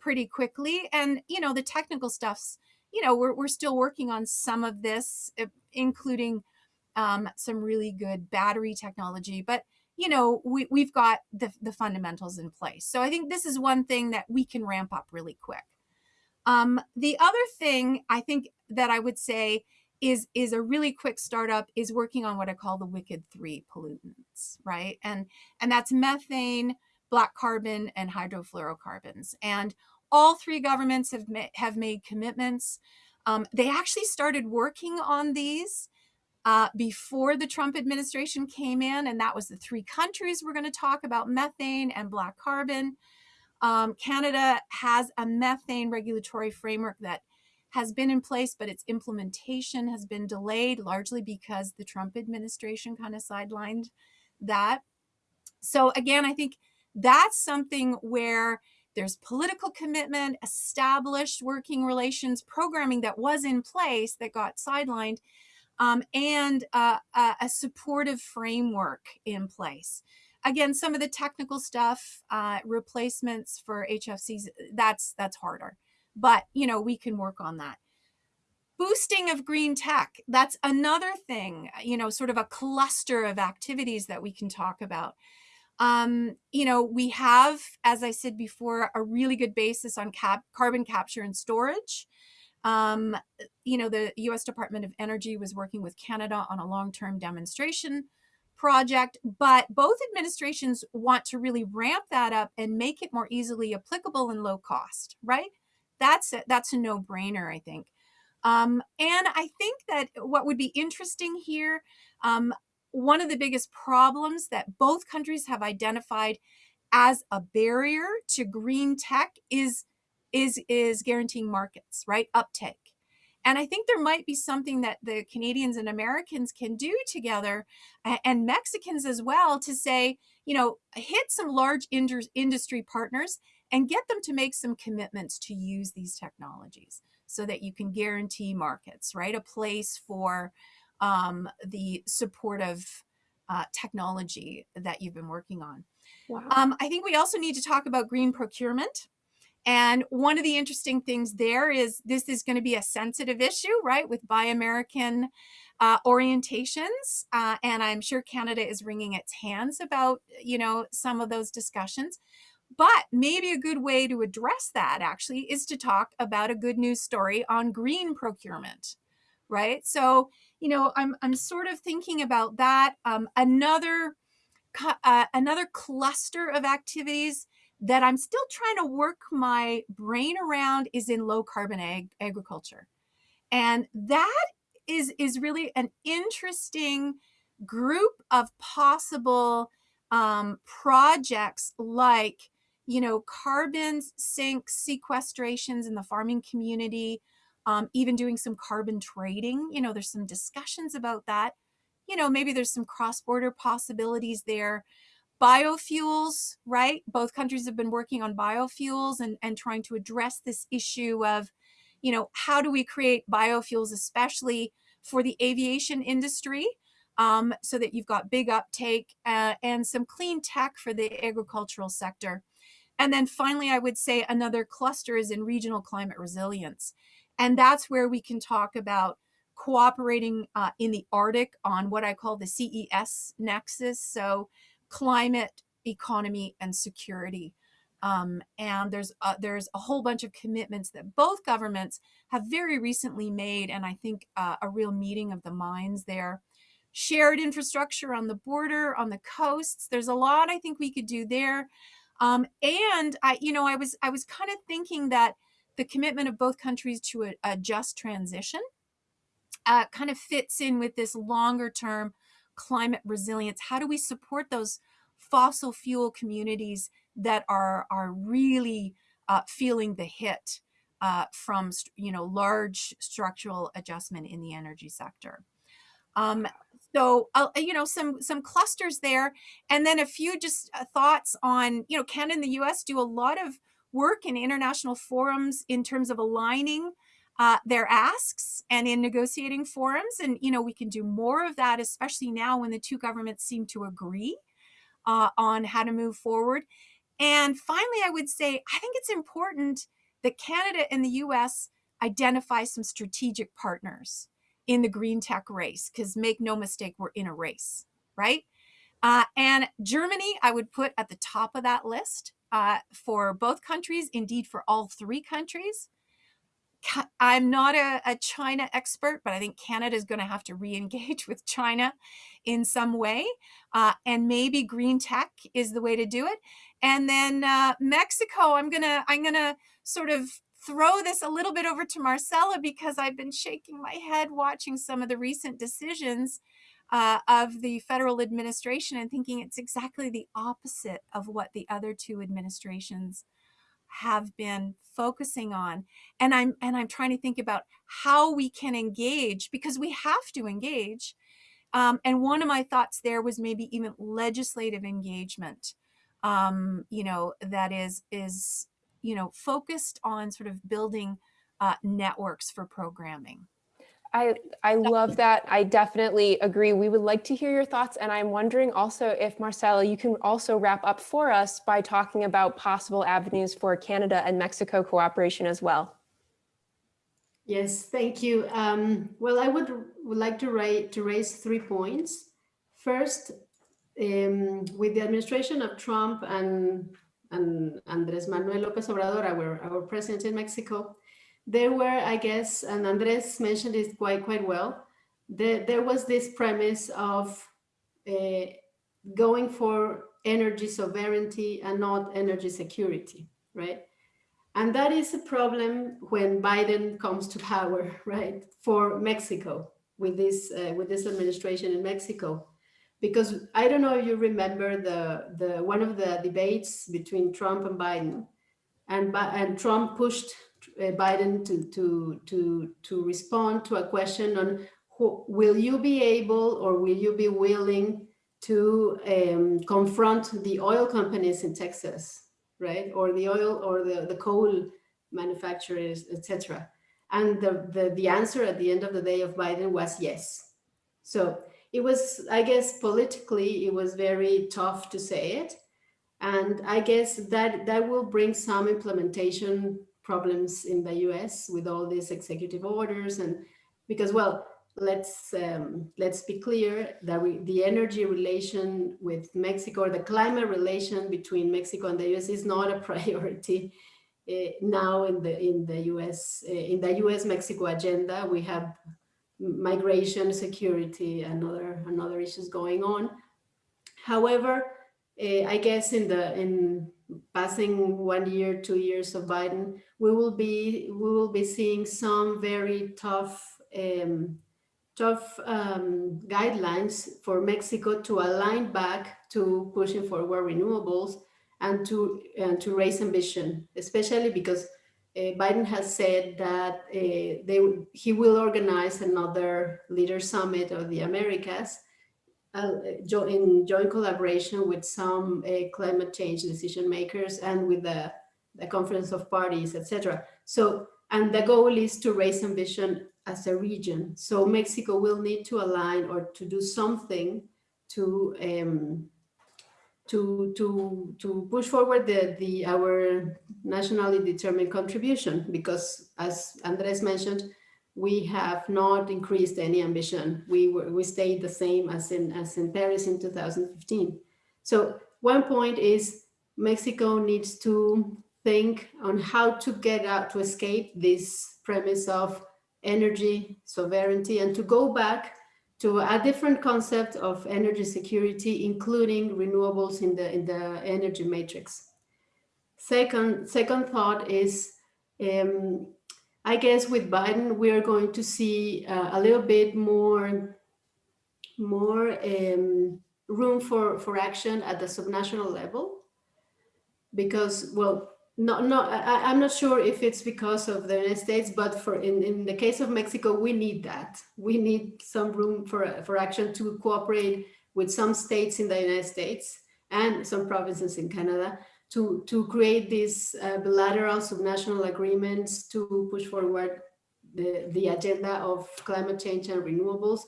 pretty quickly. And, you know, the technical stuff's, you know, we're, we're still working on some of this, uh, including um, some really good battery technology. But, you know, we, we've got the, the fundamentals in place. So I think this is one thing that we can ramp up really quick. Um, the other thing I think that I would say is is a really quick startup is working on what I call the wicked three pollutants, right? And and that's methane, black carbon, and hydrofluorocarbons. And all three governments have ma have made commitments. Um, they actually started working on these uh, before the Trump administration came in, and that was the three countries we're going to talk about methane and black carbon. Um, Canada has a methane regulatory framework that has been in place, but its implementation has been delayed largely because the Trump administration kind of sidelined that. So, again, I think that's something where there's political commitment, established working relations programming that was in place that got sidelined, um, and uh, a supportive framework in place. Again, some of the technical stuff, uh, replacements for HFCs, that's that's harder, but you know we can work on that. Boosting of green tech, that's another thing, you know, sort of a cluster of activities that we can talk about. Um, you know, we have, as I said before, a really good basis on cap carbon capture and storage. Um, you know, the US Department of Energy was working with Canada on a long-term demonstration project, but both administrations want to really ramp that up and make it more easily applicable and low cost, right? That's a, that's a no-brainer, I think. Um, and I think that what would be interesting here, um, one of the biggest problems that both countries have identified as a barrier to green tech is is is guaranteeing markets right? Uptake. And i think there might be something that the canadians and americans can do together and mexicans as well to say you know hit some large industry partners and get them to make some commitments to use these technologies so that you can guarantee markets right? A place for um, the supportive uh, technology that you've been working on. Wow. Um, I think we also need to talk about green procurement. And one of the interesting things there is this is going to be a sensitive issue, right, with Buy American uh, orientations. Uh, and I'm sure Canada is wringing its hands about, you know, some of those discussions. But maybe a good way to address that actually is to talk about a good news story on green procurement, right? So you know, I'm I'm sort of thinking about that. Um, another uh, another cluster of activities that I'm still trying to work my brain around is in low carbon ag agriculture, and that is is really an interesting group of possible um, projects like you know carbon sink sequestrations in the farming community um, even doing some carbon trading. You know, there's some discussions about that. You know, maybe there's some cross-border possibilities there. Biofuels, right? Both countries have been working on biofuels and, and trying to address this issue of, you know, how do we create biofuels, especially for the aviation industry, um, so that you've got big uptake uh, and some clean tech for the agricultural sector. And then finally, I would say another cluster is in regional climate resilience. And that's where we can talk about cooperating uh, in the Arctic on what I call the CES nexus. So climate, economy, and security. Um, and there's uh, there's a whole bunch of commitments that both governments have very recently made, and I think uh, a real meeting of the minds there. Shared infrastructure on the border, on the coasts. There's a lot I think we could do there. Um, and I, you know, I was I was kind of thinking that the commitment of both countries to a, a just transition uh, kind of fits in with this longer term climate resilience. How do we support those fossil fuel communities that are, are really uh, feeling the hit uh, from you know large structural adjustment in the energy sector? Um, so uh, you know some some clusters there, and then a few just uh, thoughts on you know Canada and the U.S. do a lot of work in international forums in terms of aligning uh, their asks and in negotiating forums. And, you know, we can do more of that, especially now when the two governments seem to agree uh, on how to move forward. And finally, I would say, I think it's important that Canada and the US identify some strategic partners in the green tech race, because make no mistake, we're in a race, right? Uh, and Germany, I would put at the top of that list uh, for both countries, indeed for all three countries. I'm not a, a China expert, but I think Canada is going to have to re-engage with China in some way. Uh, and maybe green tech is the way to do it. And then uh, Mexico, I'm gonna I'm gonna sort of throw this a little bit over to Marcella because I've been shaking my head watching some of the recent decisions uh, of the federal administration and thinking it's exactly the opposite of what the other two administrations have been focusing on. And i'm and i'm trying to think about how we can engage because we have to engage. Um, and one of my thoughts there was maybe even legislative engagement um, you know that is is you know focused on sort of building uh, networks for programming I, I love that. I definitely agree. We would like to hear your thoughts. And I'm wondering also if Marcela, you can also wrap up for us by talking about possible avenues for Canada and Mexico cooperation as well. Yes, thank you. Um, well, I would, would like to, write, to raise three points. First, um, with the administration of Trump and, and Andres Manuel Lopez Obrador, our, our president in Mexico, there were, I guess, and Andres mentioned it quite, quite well, there, there was this premise of uh, going for energy sovereignty and not energy security, right? And that is a problem when Biden comes to power, right, for Mexico with this uh, with this administration in Mexico, because I don't know if you remember the the one of the debates between Trump and Biden, and and Trump pushed Biden to, to, to, to respond to a question on who, will you be able or will you be willing to um, confront the oil companies in Texas, right? Or the oil or the, the coal manufacturers, etc. And the, the, the answer at the end of the day of Biden was yes. So it was, I guess, politically, it was very tough to say it. And I guess that that will bring some implementation problems in the US with all these executive orders and because well let's um, let's be clear that we, the energy relation with Mexico or the climate relation between Mexico and the US is not a priority uh, now in the in the US uh, in the US Mexico agenda. We have migration security and other and other issues going on. However uh, I guess in the in passing one year, two years of Biden, we will be we will be seeing some very tough um, tough um, guidelines for Mexico to align back to pushing forward renewables and to and to raise ambition, especially because uh, Biden has said that uh, they he will organize another leader summit of the Americas in joint collaboration with some uh, climate change decision makers and with the, the conference of parties, etc. So, and the goal is to raise ambition as a region. So Mexico will need to align or to do something to um, to to to push forward the the our nationally determined contribution because as Andres mentioned we have not increased any ambition. We were, we stayed the same as in as in Paris in 2015. So one point is Mexico needs to think on how to get out to escape this premise of energy sovereignty and to go back to a different concept of energy security, including renewables in the in the energy matrix. Second, second thought is um, I guess with Biden, we are going to see uh, a little bit more, more um, room for, for action at the subnational level. Because, well, no, no, I, am not sure if it's because of the United States, but for in, in the case of Mexico, we need that. We need some room for, for action to cooperate with some states in the United States and some provinces in Canada to, to create these uh, bilateral subnational agreements to push forward the, the agenda of climate change and renewables,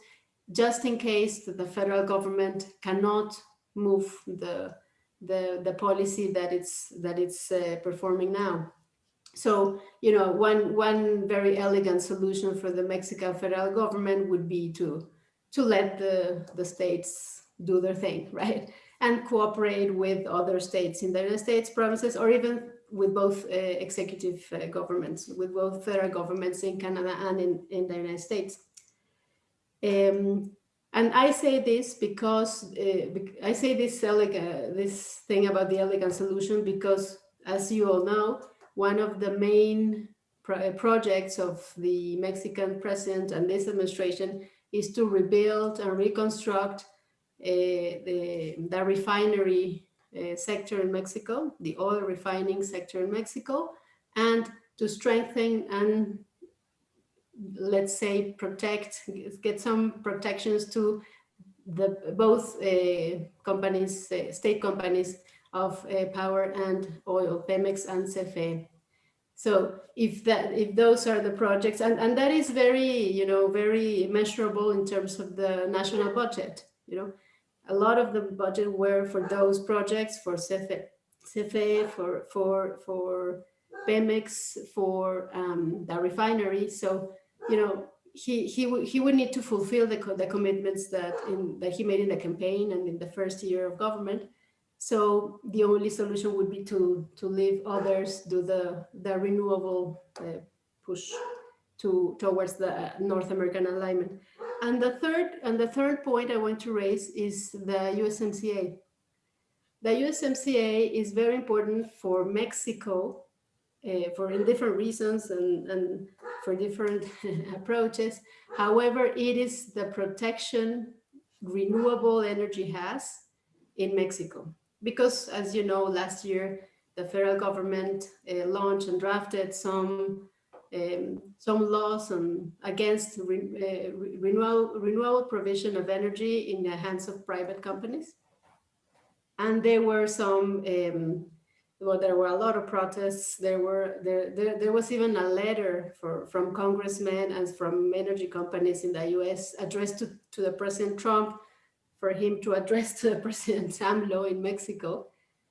just in case the federal government cannot move the, the, the policy that it's, that it's uh, performing now. So, you know, one, one very elegant solution for the Mexican federal government would be to, to let the, the states do their thing, right? And cooperate with other states in the United States, provinces, or even with both uh, executive uh, governments, with both federal governments in Canada and in, in the United States. Um, and I say this because uh, I say this elegant, this thing about the elegant solution because, as you all know, one of the main pro- projects of the Mexican president and this administration is to rebuild and reconstruct uh, the, the refinery uh, sector in Mexico, the oil refining sector in Mexico, and to strengthen and let's say protect, get some protections to the both uh, companies, state companies of power and oil, Pemex and CFE. So if that, if those are the projects, and, and that is very, you know, very measurable in terms of the national budget, you know, a lot of the budget were for those projects, for CFE, CFE for, for, for Pemex, for um, the refinery. So, you know, he, he, would he would need to fulfill the, the commitments that, in, that he made in the campaign and in the first year of government. So the only solution would be to to leave others do the the renewable uh, push to towards the North American alignment. And the third and the third point I want to raise is the USMCA. The USMCA is very important for Mexico uh, for in different reasons and, and for different approaches. However, it is the protection renewable energy has in Mexico because as you know, last year, the federal government uh, launched and drafted some um, some laws on, against re, uh, re- renewal, renewable provision of energy in the hands of private companies. And there were some, um, well, there were a lot of protests. There were there, there, there was even a letter for, from congressmen and from energy companies in the US addressed to, to the President Trump for him to address to President AMLO in Mexico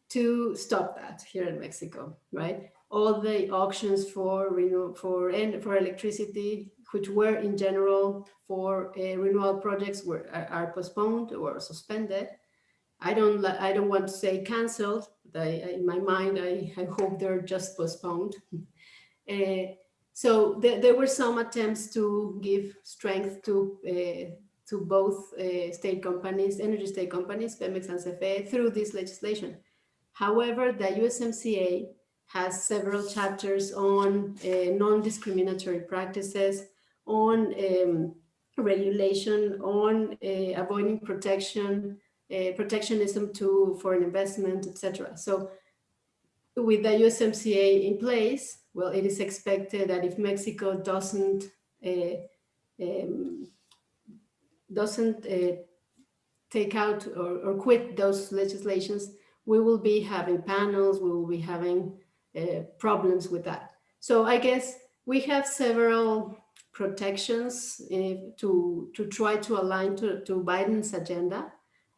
to stop that here in Mexico, right? All the auctions for for and for electricity, which were in general for uh, renewal projects, were are, postponed or suspended. I don't I don't want to say canceled. I, in my mind, I, I hope they're just postponed. Uh, so there, there were some attempts to give strength to uh, to both uh, state companies, energy state companies, Pemex and CFE, through this legislation. However, the USMCA has several chapters on uh, non-discriminatory practices, on um, regulation, on uh, avoiding protection, uh, protectionism to foreign investment, etc. So with the USMCA in place, well, it is expected that if Mexico doesn't uh, um, doesn't uh, take out or, or quit those legislations, we will be having panels, we will be having uh, problems with that. So I guess we have several protections uh, to, to try to align to, to Biden's agenda.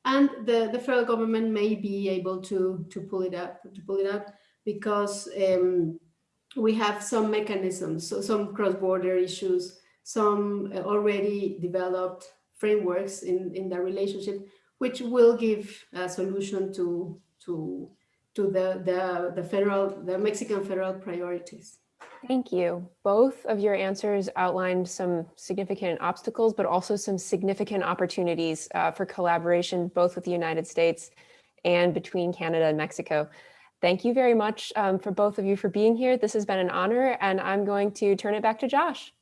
And the, the federal government may be able to, to pull it up, to pull it up because um, we have some mechanisms, so some cross-border issues, some uh, already developed frameworks in, in the relationship, which will give a solution to, to, to the, the, the federal, the Mexican federal priorities. Thank you. Both of your answers outlined some significant obstacles, but also some significant opportunities uh, for collaboration, both with the United States and between Canada and Mexico. Thank you very much um, for both of you for being here. This has been an honor, and I'm going to turn it back to Josh.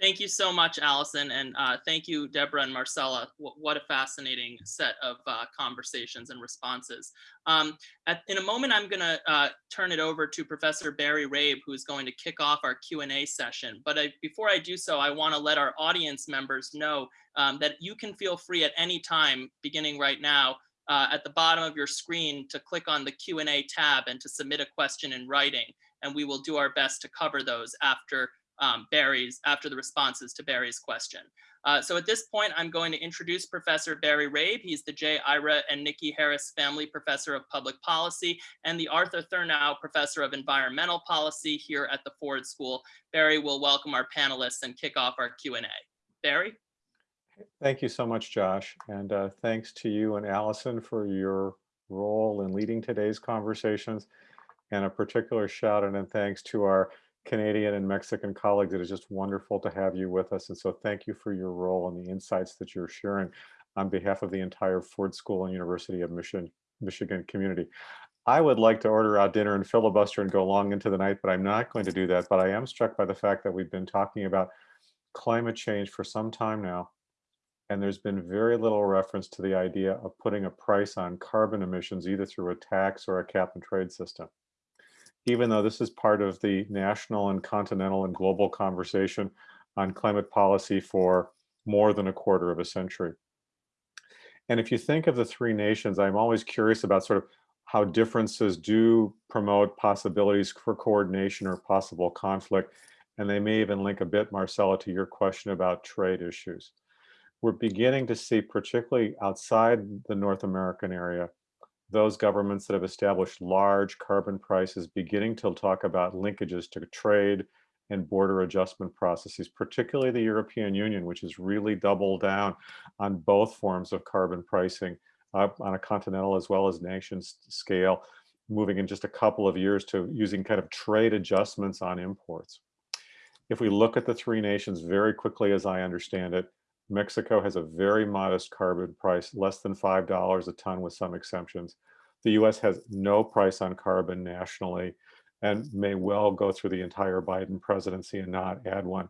Thank you so much, Allison, and uh, thank you, Debora and Marcella. W- what a fascinating set of uh, conversations and responses. Um, at, in a moment, I'm going to uh, turn it over to Professor Barry Rabe, who's going to kick off our Q&A session. But I, before I do so, I want to let our audience members know um, that you can feel free at any time, beginning right now, uh, at the bottom of your screen to click on the Q&A tab and to submit a question in writing. And we will do our best to cover those after um, Barry's after the responses to Barry's question. Uh, so at this point, I'm going to introduce Professor Barry Rabe. He's the J. Ira and Nikki Harris Family Professor of Public Policy and the Arthur Thurnau Professor of Environmental Policy here at the Ford School. Barry will welcome our panelists and kick off our Q&A. Barry? Thank you so much, Josh. And uh, thanks to you and Allison for your role in leading today's conversations. And a particular shout out and thanks to our Canadian and Mexican colleagues. It is just wonderful to have you with us. And so thank you for your role and the insights that you're sharing on behalf of the entire Ford School and University of Michigan, Michigan community. I would like to order out dinner and filibuster and go long into the night, but I'm not going to do that. But I am struck by the fact that we've been talking about climate change for some time now. And there's been very little reference to the idea of putting a price on carbon emissions, either through a tax or a cap and trade system. Even though this is part of the national and continental and global conversation on climate policy for more than a quarter of a century. And if you think of the three nations, I'm always curious about sort of how differences do promote possibilities for coordination or possible conflict. And they may even link a bit, Marcella, to your question about trade issues. We're beginning to see, particularly outside the North American area, those governments that have established large carbon prices beginning to talk about linkages to trade and border adjustment processes, particularly the European Union, which has really doubled down on both forms of carbon pricing uh, on a continental as well as nation scale, moving in just a couple of years to using kind of trade adjustments on imports. If we look at the three nations very quickly, as I understand it, Mexico has a very modest carbon price, less than $5 a ton with some exemptions. The US has no price on carbon nationally and may well go through the entire Biden presidency and not add one.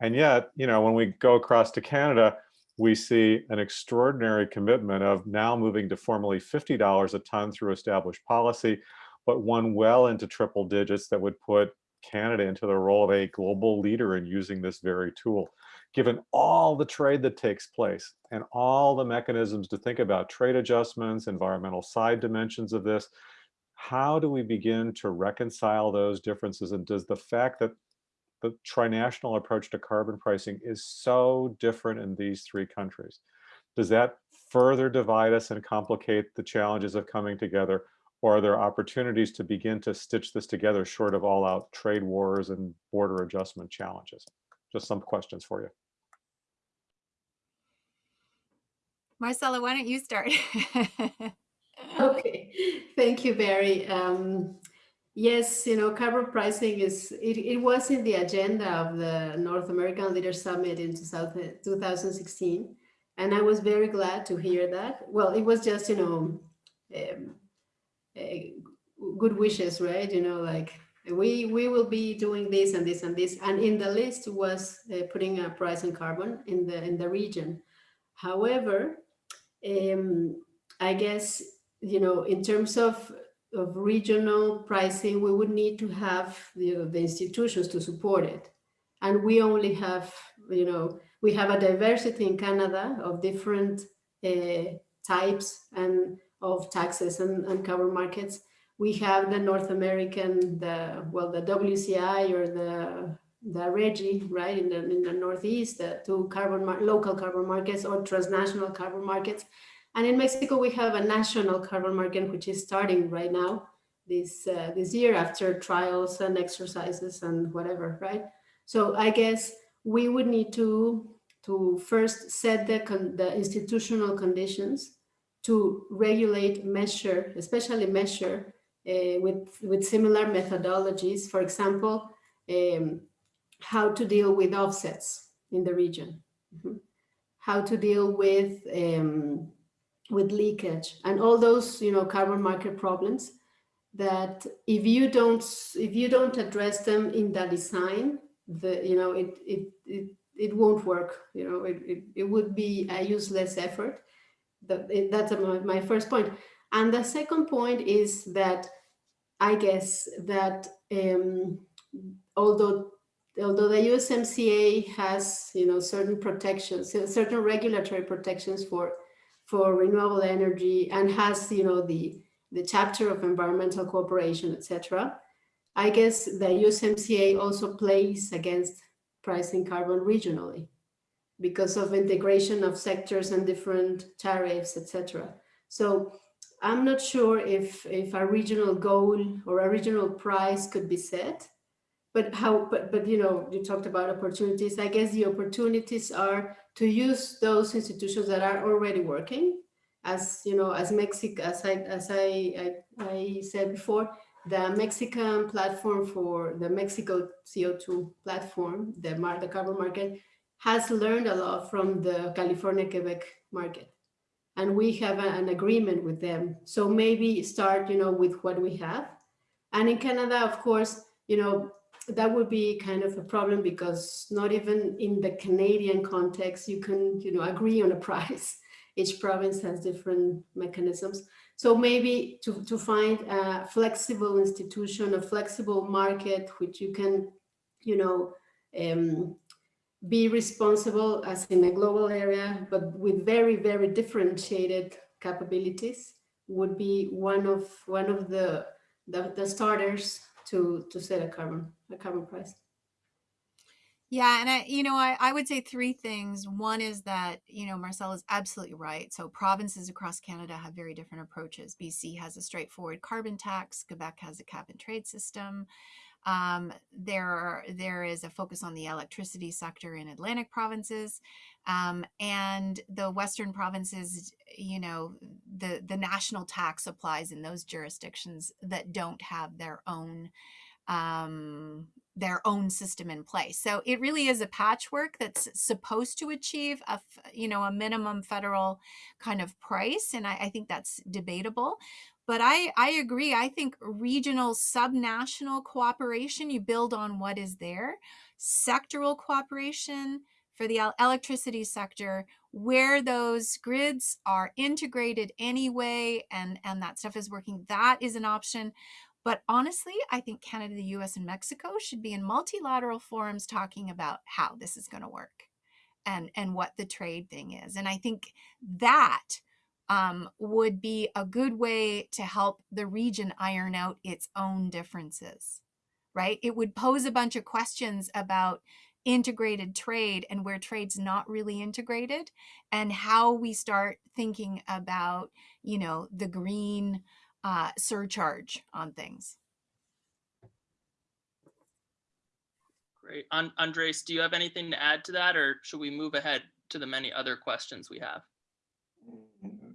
And yet, you know, when we go across to Canada, we see an extraordinary commitment of now moving to formally $50 a ton through established policy, but one well into triple digits that would put Canada into the role of a global leader in using this very tool. Given all the trade that takes place and all the mechanisms to think about trade adjustments, environmental side dimensions of this, how do we begin to reconcile those differences? And does the fact that the trinational approach to carbon pricing is so different in these three countries, does that further divide us and complicate the challenges of coming together? Or are there opportunities to begin to stitch this together short of all out trade wars and border adjustment challenges? Just some questions for you. Marcella, why don't you start? okay, thank you, Barry. Um, yes, you know, carbon pricing is, it, it was in the agenda of the North American Leaders Summit in 2016. And I was very glad to hear that. Well, it was just, you know, um, uh, good wishes, right? You know, like we we will be doing this and this and this. And in the list was uh, putting a price on carbon in the in the region. However, um, I guess you know, in terms of, of regional pricing, we would need to have you know, the institutions to support it. And we only have, you know, we have a diversity in Canada of different uh, types and of taxes and, and carbon markets. We have the North American, the well, the WCI or the the RGGI, right, in the in the Northeast, the two carbon local carbon markets or transnational carbon markets. And in Mexico, we have a national carbon market, which is starting right now this, uh, this year after trials and exercises and whatever, right? So I guess we would need to, to first set the, the institutional conditions to regulate, measure, especially measure uh, with, with similar methodologies. For example, um, how to deal with offsets in the region, mm -hmm. how to deal with um, with leakage and all those, you know, carbon market problems that if you don't, if you don't address them in the design, the, you know, it, it, it, it won't work, you know, it, it, it would be a useless effort. That, that's my, my first point. And the second point is that I guess that um, although although the USMCA has you know certain protections, certain regulatory protections for for renewable energy and has, you know, the, the chapter of environmental cooperation, etc. I guess the USMCA also plays against pricing carbon regionally because of integration of sectors and different tariffs, etc. So I'm not sure if, if a regional goal or a regional price could be set, but how, but, but you know, you talked about opportunities. I guess the opportunities are to use those institutions that are already working as you know as Mexico as I as I, I, I said before the Mexican platform for the Mexico CO2 platform the mar the carbon market has learned a lot from the California Quebec market and we have a- an agreement with them. So maybe start, you know, with what we have. And in Canada, of course, you know, that would be kind of a problem because not even in the Canadian context, you can, you know, agree on a price. Each province has different mechanisms. So maybe to, to find a flexible institution, a flexible market, which you can, you know, um, be responsible as in a global area, but with very, very differentiated capabilities would be one of one of the the, the starters to to set a carbon a carbon price. Yeah, and I, you know, I, I would say three things. One is that, you know, Marcel is absolutely right. So provinces across Canada have very different approaches. BC has a straightforward carbon tax. Quebec has a cap and trade system. Um, there, are, there is a focus on the electricity sector in Atlantic provinces, um, and the Western provinces. You know, the the national tax applies in those jurisdictions that don't have their own um, their own system in place. So it really is a patchwork that's supposed to achieve a, you know, a minimum federal kind of price. And I, I think that's debatable. But I, I agree. I think regional subnational cooperation, you build on what is there. Sectoral cooperation for the electricity sector, where those grids are integrated anyway and, and that stuff is working, that is an option. But honestly, I think Canada, the US, and Mexico should be in multilateral forums talking about how this is going to work and, and what the trade thing is. And I think that um, would be a good way to help the region iron out its own differences, right? It would pose a bunch of questions about integrated trade and where trade's not really integrated and how we start thinking about, you know, the green uh, surcharge on things. Great. Andres, do you have anything to add to that or should we move ahead to the many other questions we have?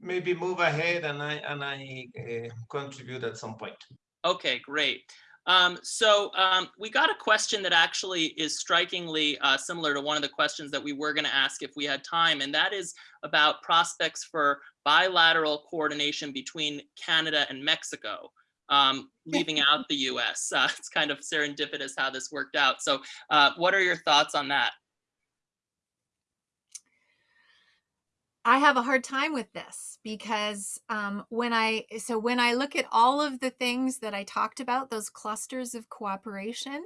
Maybe move ahead and I and I uh, contribute at some point. Okay, great. Um, so um, we got a question that actually is strikingly uh, similar to one of the questions that we were going to ask if we had time, and that is about prospects for bilateral coordination between Canada and Mexico, um, leaving out the US. Uh, it's kind of serendipitous how this worked out. So uh, what are your thoughts on that? I have a hard time with this because um, when I so when I look at all of the things that I talked about, those clusters of cooperation,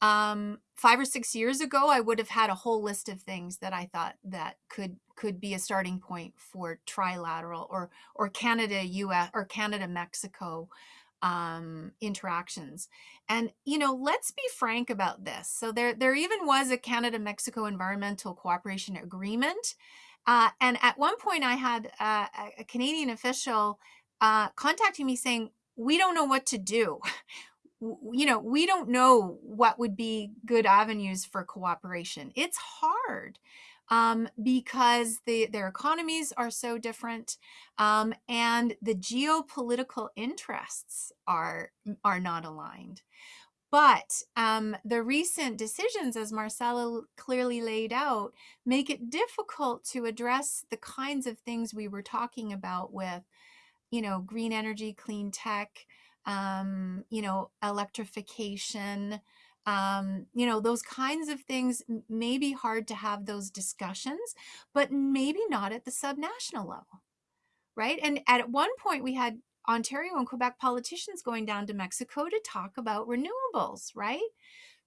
um, five or six years ago, I would have had a whole list of things that I thought that could could be a starting point for trilateral or or Canada U.S. or Canada Mexico um, interactions. And you know, let's be frank about this. So there there even was a Canada Mexico Environmental Cooperation Agreement uh, and at one point, I had uh, a Canadian official uh, contacting me saying, "We don't know what to do. you know, we don't know what would be good avenues for cooperation. It's hard." Um, because the, their economies are so different um, and the geopolitical interests are are not aligned. But um, the recent decisions, as Marcela clearly laid out, make it difficult to address the kinds of things we were talking about with, you know, green energy, clean tech, um, you know, electrification, um, you know, those kinds of things may be hard to have those discussions, but maybe not at the subnational level, right? And at one point we had Ontario and Quebec politicians going down to Mexico to talk about renewables, right?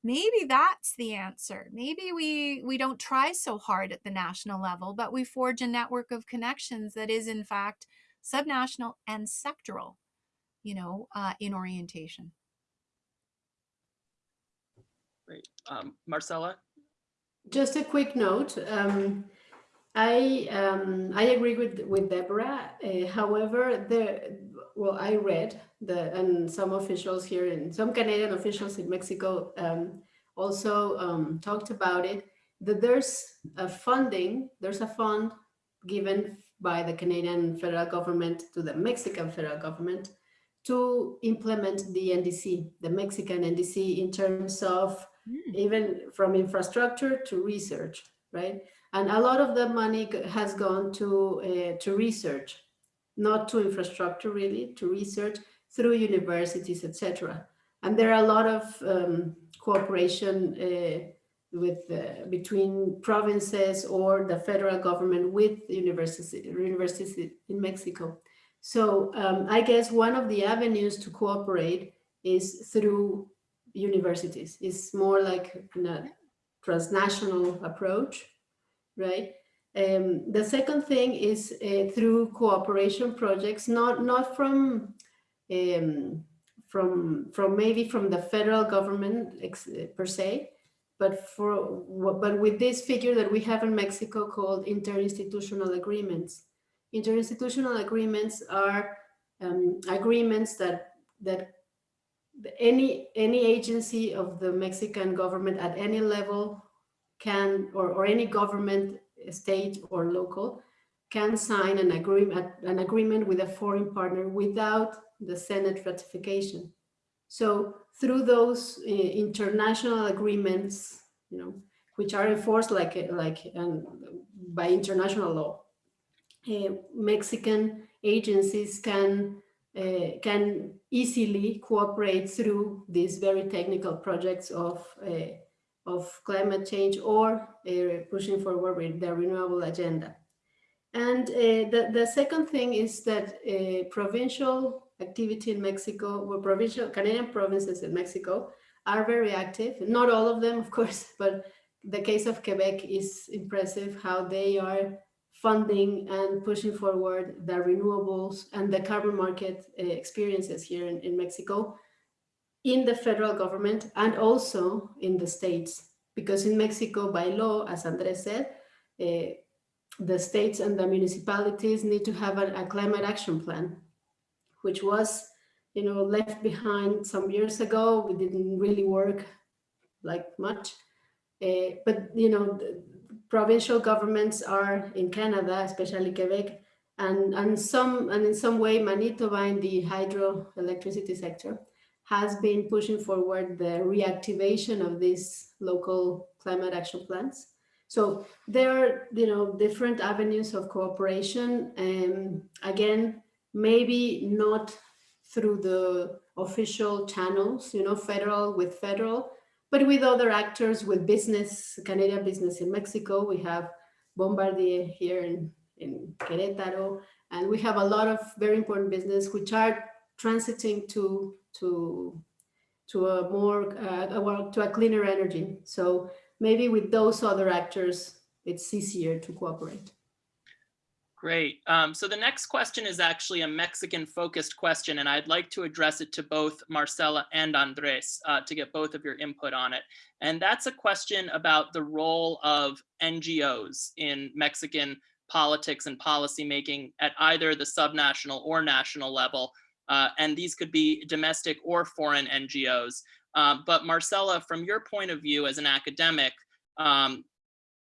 Maybe that's the answer. Maybe we we don't try so hard at the national level, but we forge a network of connections that is in fact subnational and sectoral, you know, uh, in orientation. Great. Um, Marcela? Just a quick note. Um, I um, I agree with with Debora. Uh, however, the well, I read the and some officials here and some Canadian officials in Mexico um, also um, talked about it. That there's a funding, there's a fund given by the Canadian federal government to the Mexican federal government to implement the NDC, the Mexican NDC, in terms of mm. even from infrastructure to research, right? And a lot of the money has gone to, uh, to research, not to infrastructure really, to research through universities, etc. And there are a lot of um, cooperation uh, with uh, between provinces or the federal government with universities, universities in Mexico. So um, I guess one of the avenues to cooperate is through universities. It's more like a transnational approach, right? Um, the second thing is uh, through cooperation projects, not not from um, from from maybe from the federal government ex- per se, but for but with this figure that we have in Mexico called interinstitutional agreements. Interinstitutional agreements are um, agreements that that any any agency of the Mexican government at any level can or, or any government state or local can sign an agreement an agreement with a foreign partner without the Senate ratification. So through those uh, international agreements, you know, which are enforced like like um, by international law, uh, Mexican agencies can uh, can easily cooperate through these very technical projects of of climate change or uh, pushing forward with the renewable agenda. And uh, the, the second thing is that uh, provincial activity in Mexico, well, provincial Canadian provinces in Mexico are very active. Not all of them, of course, but the case of Quebec is impressive how they are funding and pushing forward the renewables and the carbon market uh, experiences here in, in Mexico in the federal government and also in the states. Because in Mexico, by law, as Andres said, uh, the states and the municipalities need to have a, a, climate action plan, which was, you know, left behind some years ago. We didn't really work like much, uh, but you know, provincial governments are in Canada, especially Quebec, and and some and in some way Manitoba in the hydroelectricity sector has been pushing forward the reactivation of these local climate action plans. So there are, you know, different avenues of cooperation. And again, maybe not through the official channels, you know, federal with federal, but with other actors, with business, Canadian business in Mexico. We have Bombardier here in, in Querétaro, and we have a lot of very important business which are transiting to to to a more uh, well, to a cleaner energy. So maybe with those other actors, it's easier to cooperate. Great. Um, so the next question is actually a Mexican focused question, and I'd like to address it to both Marcela and Andres uh, to get both of your input on it. And that's a question about the role of NGOs in Mexican politics and policymaking at either the subnational or national level. Uh, and these could be domestic or foreign NGOs. Um, but Marcela, from your point of view as an academic, um,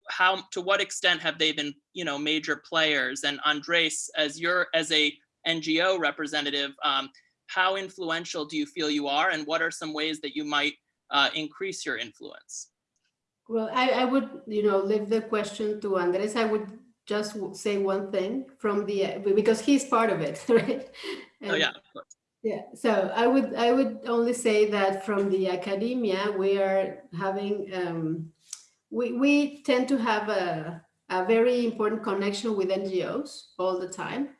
how to what extent have they been, you know, major players? And Andres, as your as a NGO representative, um, how influential do you feel you are, and what are some ways that you might uh, increase your influence? Well, I, I would, you know, leave the question to Andres. I would just say one thing from the because he's part of it, right? And, oh yeah, of course. Yeah, so I would I would only say that from the academia we are having um, we we tend to have a a very important connection with NGOs all the time.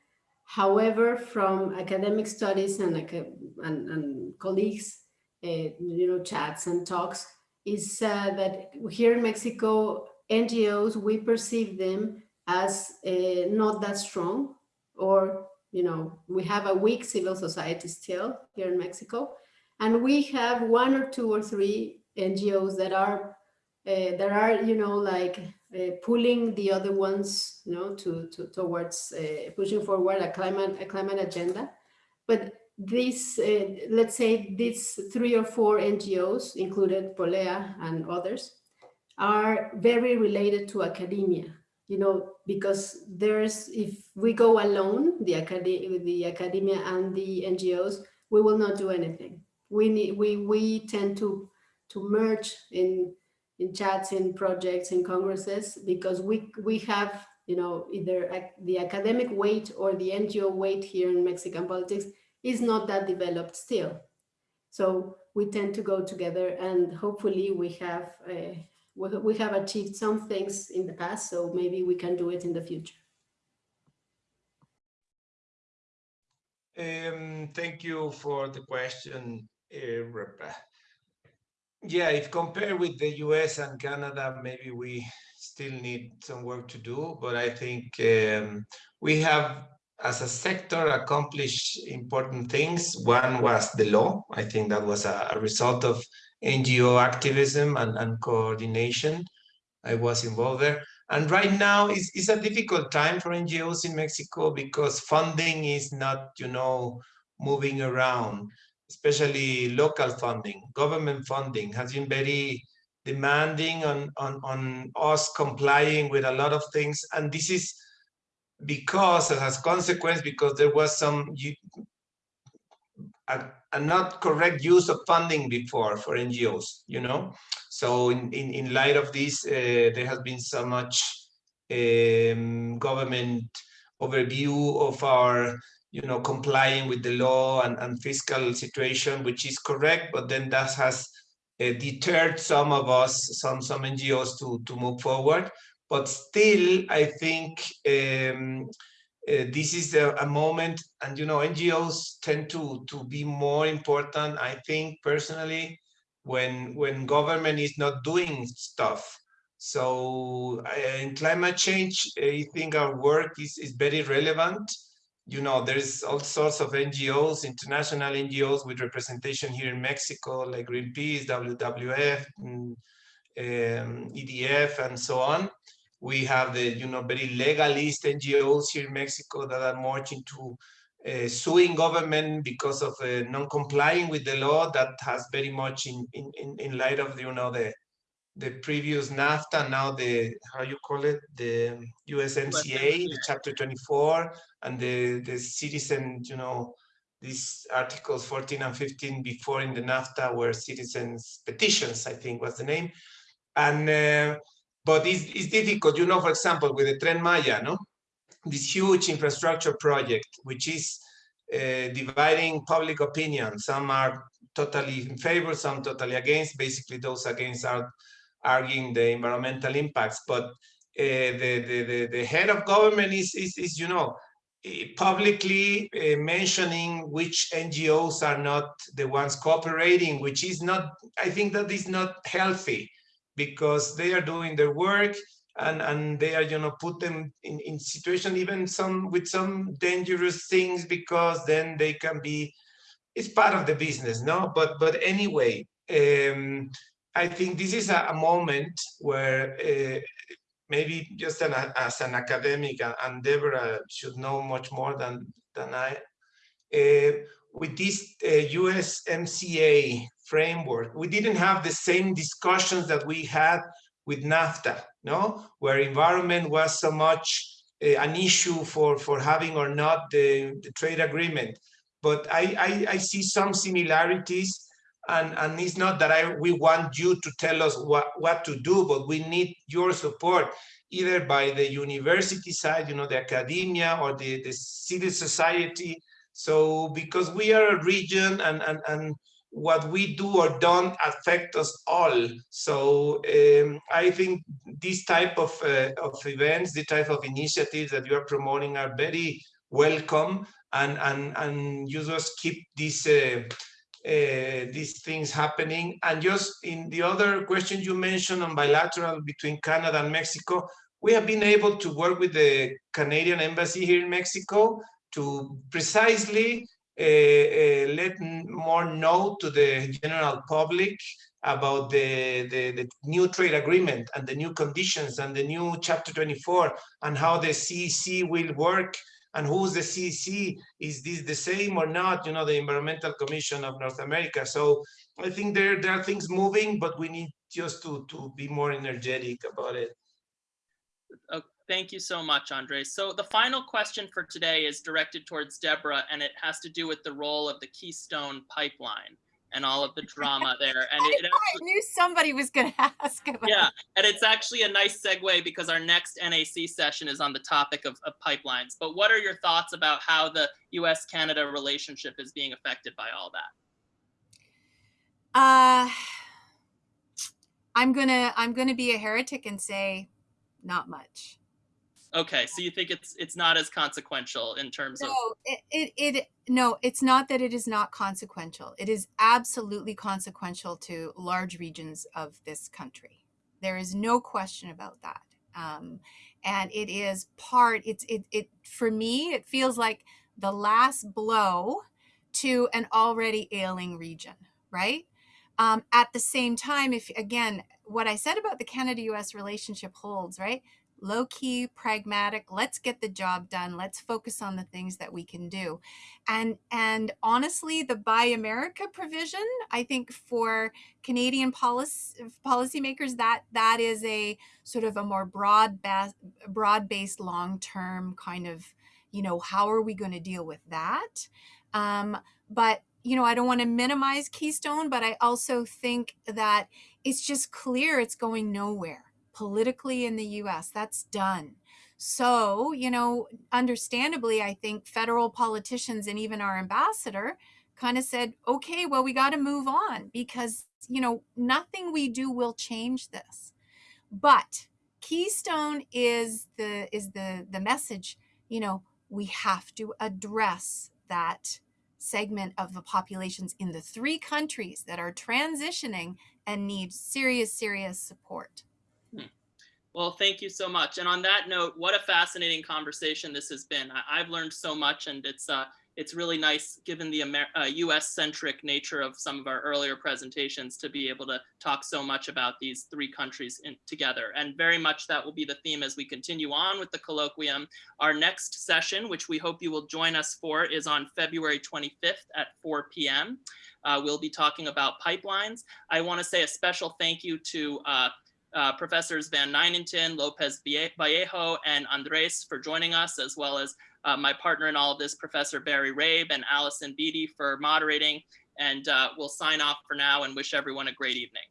However, from academic studies and and, and colleagues, uh, you know, chats and talks, is uh, that here in Mexico, NGOs we perceive them as uh, not that strong or you know, we have a weak civil society still here in Mexico, and we have one or two or three NGOs that are uh, that are, you know, like uh, pulling the other ones, you know, to, to towards uh, pushing forward a climate a climate agenda. But these, let's say, these three or four NGOs, included Polea and others, are very related to academia you know, because there's, if we go alone, the, acad the academia and the NGOs, we will not do anything. We need, we, we tend to, to merge in, in chats, in projects, in congresses, because we, we have, you know, either the academic weight or the NGO weight here in Mexican politics is not that developed still. So we tend to go together and hopefully we have, uh, we, have achieved some things in the past, so maybe we can do it in the future. Um, thank you for the question, uh, Rebecca. Yeah, if compared with the US and Canada, maybe we still need some work to do, but I think um, we have, as a sector, accomplished important things. One was the law. I think that was a, a result of NGO activism and, and coordination. I was involved there. And right now it's, it's a difficult time for NGOs in Mexico because funding is not, you know, moving around, especially local funding, government funding has been very demanding on, on, on us complying with a lot of things. And this is because as a consequence, because there was some a, a not correct use of funding before for NGOs, you know? So in, in, in light of this, uh, there has been so much um, government overview of our, you know, complying with the law and, and fiscal situation, which is correct, but then that has uh, deterred some of us, some some NGOs to to move forward. But still, I think um, uh, this is a, a moment, and you know, NGOs tend to to be more important. I think personally, when when government is not doing stuff. So uh, in climate change, I think our work is is very relevant. You know, there's all sorts of NGOs, international NGOs with representation here in Mexico, like Greenpeace, WWF, mm, um, EDF, and so on. We have the, you know, very legalist NGOs here in Mexico that are marching to uh, suing government because of uh, non-complying with the law that has very much in, in, in, in light of, you know, the, the previous NAFTA, now the, how you call it, the USMCA, the chapter 24, and the, the citizen, you know, these articles 14 and 15 before in the NAFTA were citizens petitions, I think was the name. And, uh, but it's, it's difficult, you know, for example, with the Tren Maya, no? This huge infrastructure project, which is uh, dividing public opinion. Some are totally in favor, some totally against. Basically, those against are arguing the environmental impacts. But uh, the, the, the, the head of government is, is, is you know, eh, publicly uh, mentioning which NGOs are not the ones cooperating, which is not, I think that is not healthy because they are doing their work and, and they are, you know, put them in, in situation even some with some dangerous things because then they can be, it's part of the business, no? But, but anyway, um, I think this is a, a moment where uh, maybe just an, as an academic, and, and Debora should know much more than, than I, uh, with this uh, USMCA framework, we didn't have the same discussions that we had with NAFTA, no, where environment was so much uh, an issue for, for having or not the, the trade agreement. But I, I, I see some similarities and and it's not that I we want you to tell us what what to do, but we need your support either by the university side, you know, the academia or the the civil society. So because we are a region and and and what we do or don't affect us all. So um, I think this type of uh, of events, the type of initiatives that you are promoting are very welcome and and and you just keep these, uh, uh, these things happening. And just in the other question you mentioned on bilateral between Canada and Mexico, we have been able to work with the Canadian embassy here in Mexico to precisely Uh, uh, let more know to the general public about the, the, the, new trade agreement and the new conditions and the new chapter 24 and how the CEC will work and who's the CEC? Is this the same or not? You know, the Environmental Commission of North America. So I think there, there are things moving, but we need just to, to be more energetic about it. Thank you so much, Andre. So the final question for today is directed towards Debora, and it has to do with the role of the Keystone Pipeline. and all of the drama there. And it, it I knew somebody was going to ask about yeah, and it's actually a nice segue because our next NAC session is on the topic of, of pipelines. But what are your thoughts about how the US-Canada relationship is being affected by all that? Uh, I'm gonna I'm gonna be a heretic and say, not much. Okay, so you think it's it's not as consequential in terms of No, it, it it no, it's not that it is not consequential. It is absolutely consequential to large regions of this country. There is no question about that. Um, and it is part. It's it it for me. It feels like the last blow to an already ailing region, right? Um, at the same time, if again, what I said about the Canada US relationship holds, right? Low key, pragmatic, let's get the job done. Let's focus on the things that we can do. And and honestly, the Buy America provision, I think for Canadian policy policymakers, that that is a sort of a more broad broad based long term kind of, you know, how are we going to deal with that? Um, but you know, I don't want to minimize Keystone, but I also think that it's just clear it's going nowhere politically in the US. That's done. So, you know, understandably, I think federal politicians and even our ambassador kind of said, okay, well, we got to move on because, you know, nothing we do will change this. But Keystone is the is the the message, you know, we have to address that segment of the populations in the three countries that are transitioning and need serious, serious support. Well, thank you so much. And on that note, what a fascinating conversation this has been. I, have learned so much and it's uh, it's really nice given the Amer uh, US centric nature of some of our earlier presentations to be able to talk so much about these three countries in, together. And very much that will be the theme as we continue on with the colloquium. Our next session, which we hope you will join us for, is on February 25th at 4 p.m. Uh, we'll be talking about pipelines. I want to say a special thank you to uh, Professors VanNijnatten, Lopez Vallejo, and Andres for joining us, as well as uh, my partner in all of this, Professor Barry Rabe and Allison Beatty for moderating. And uh, we'll sign off for now and wish everyone a great evening.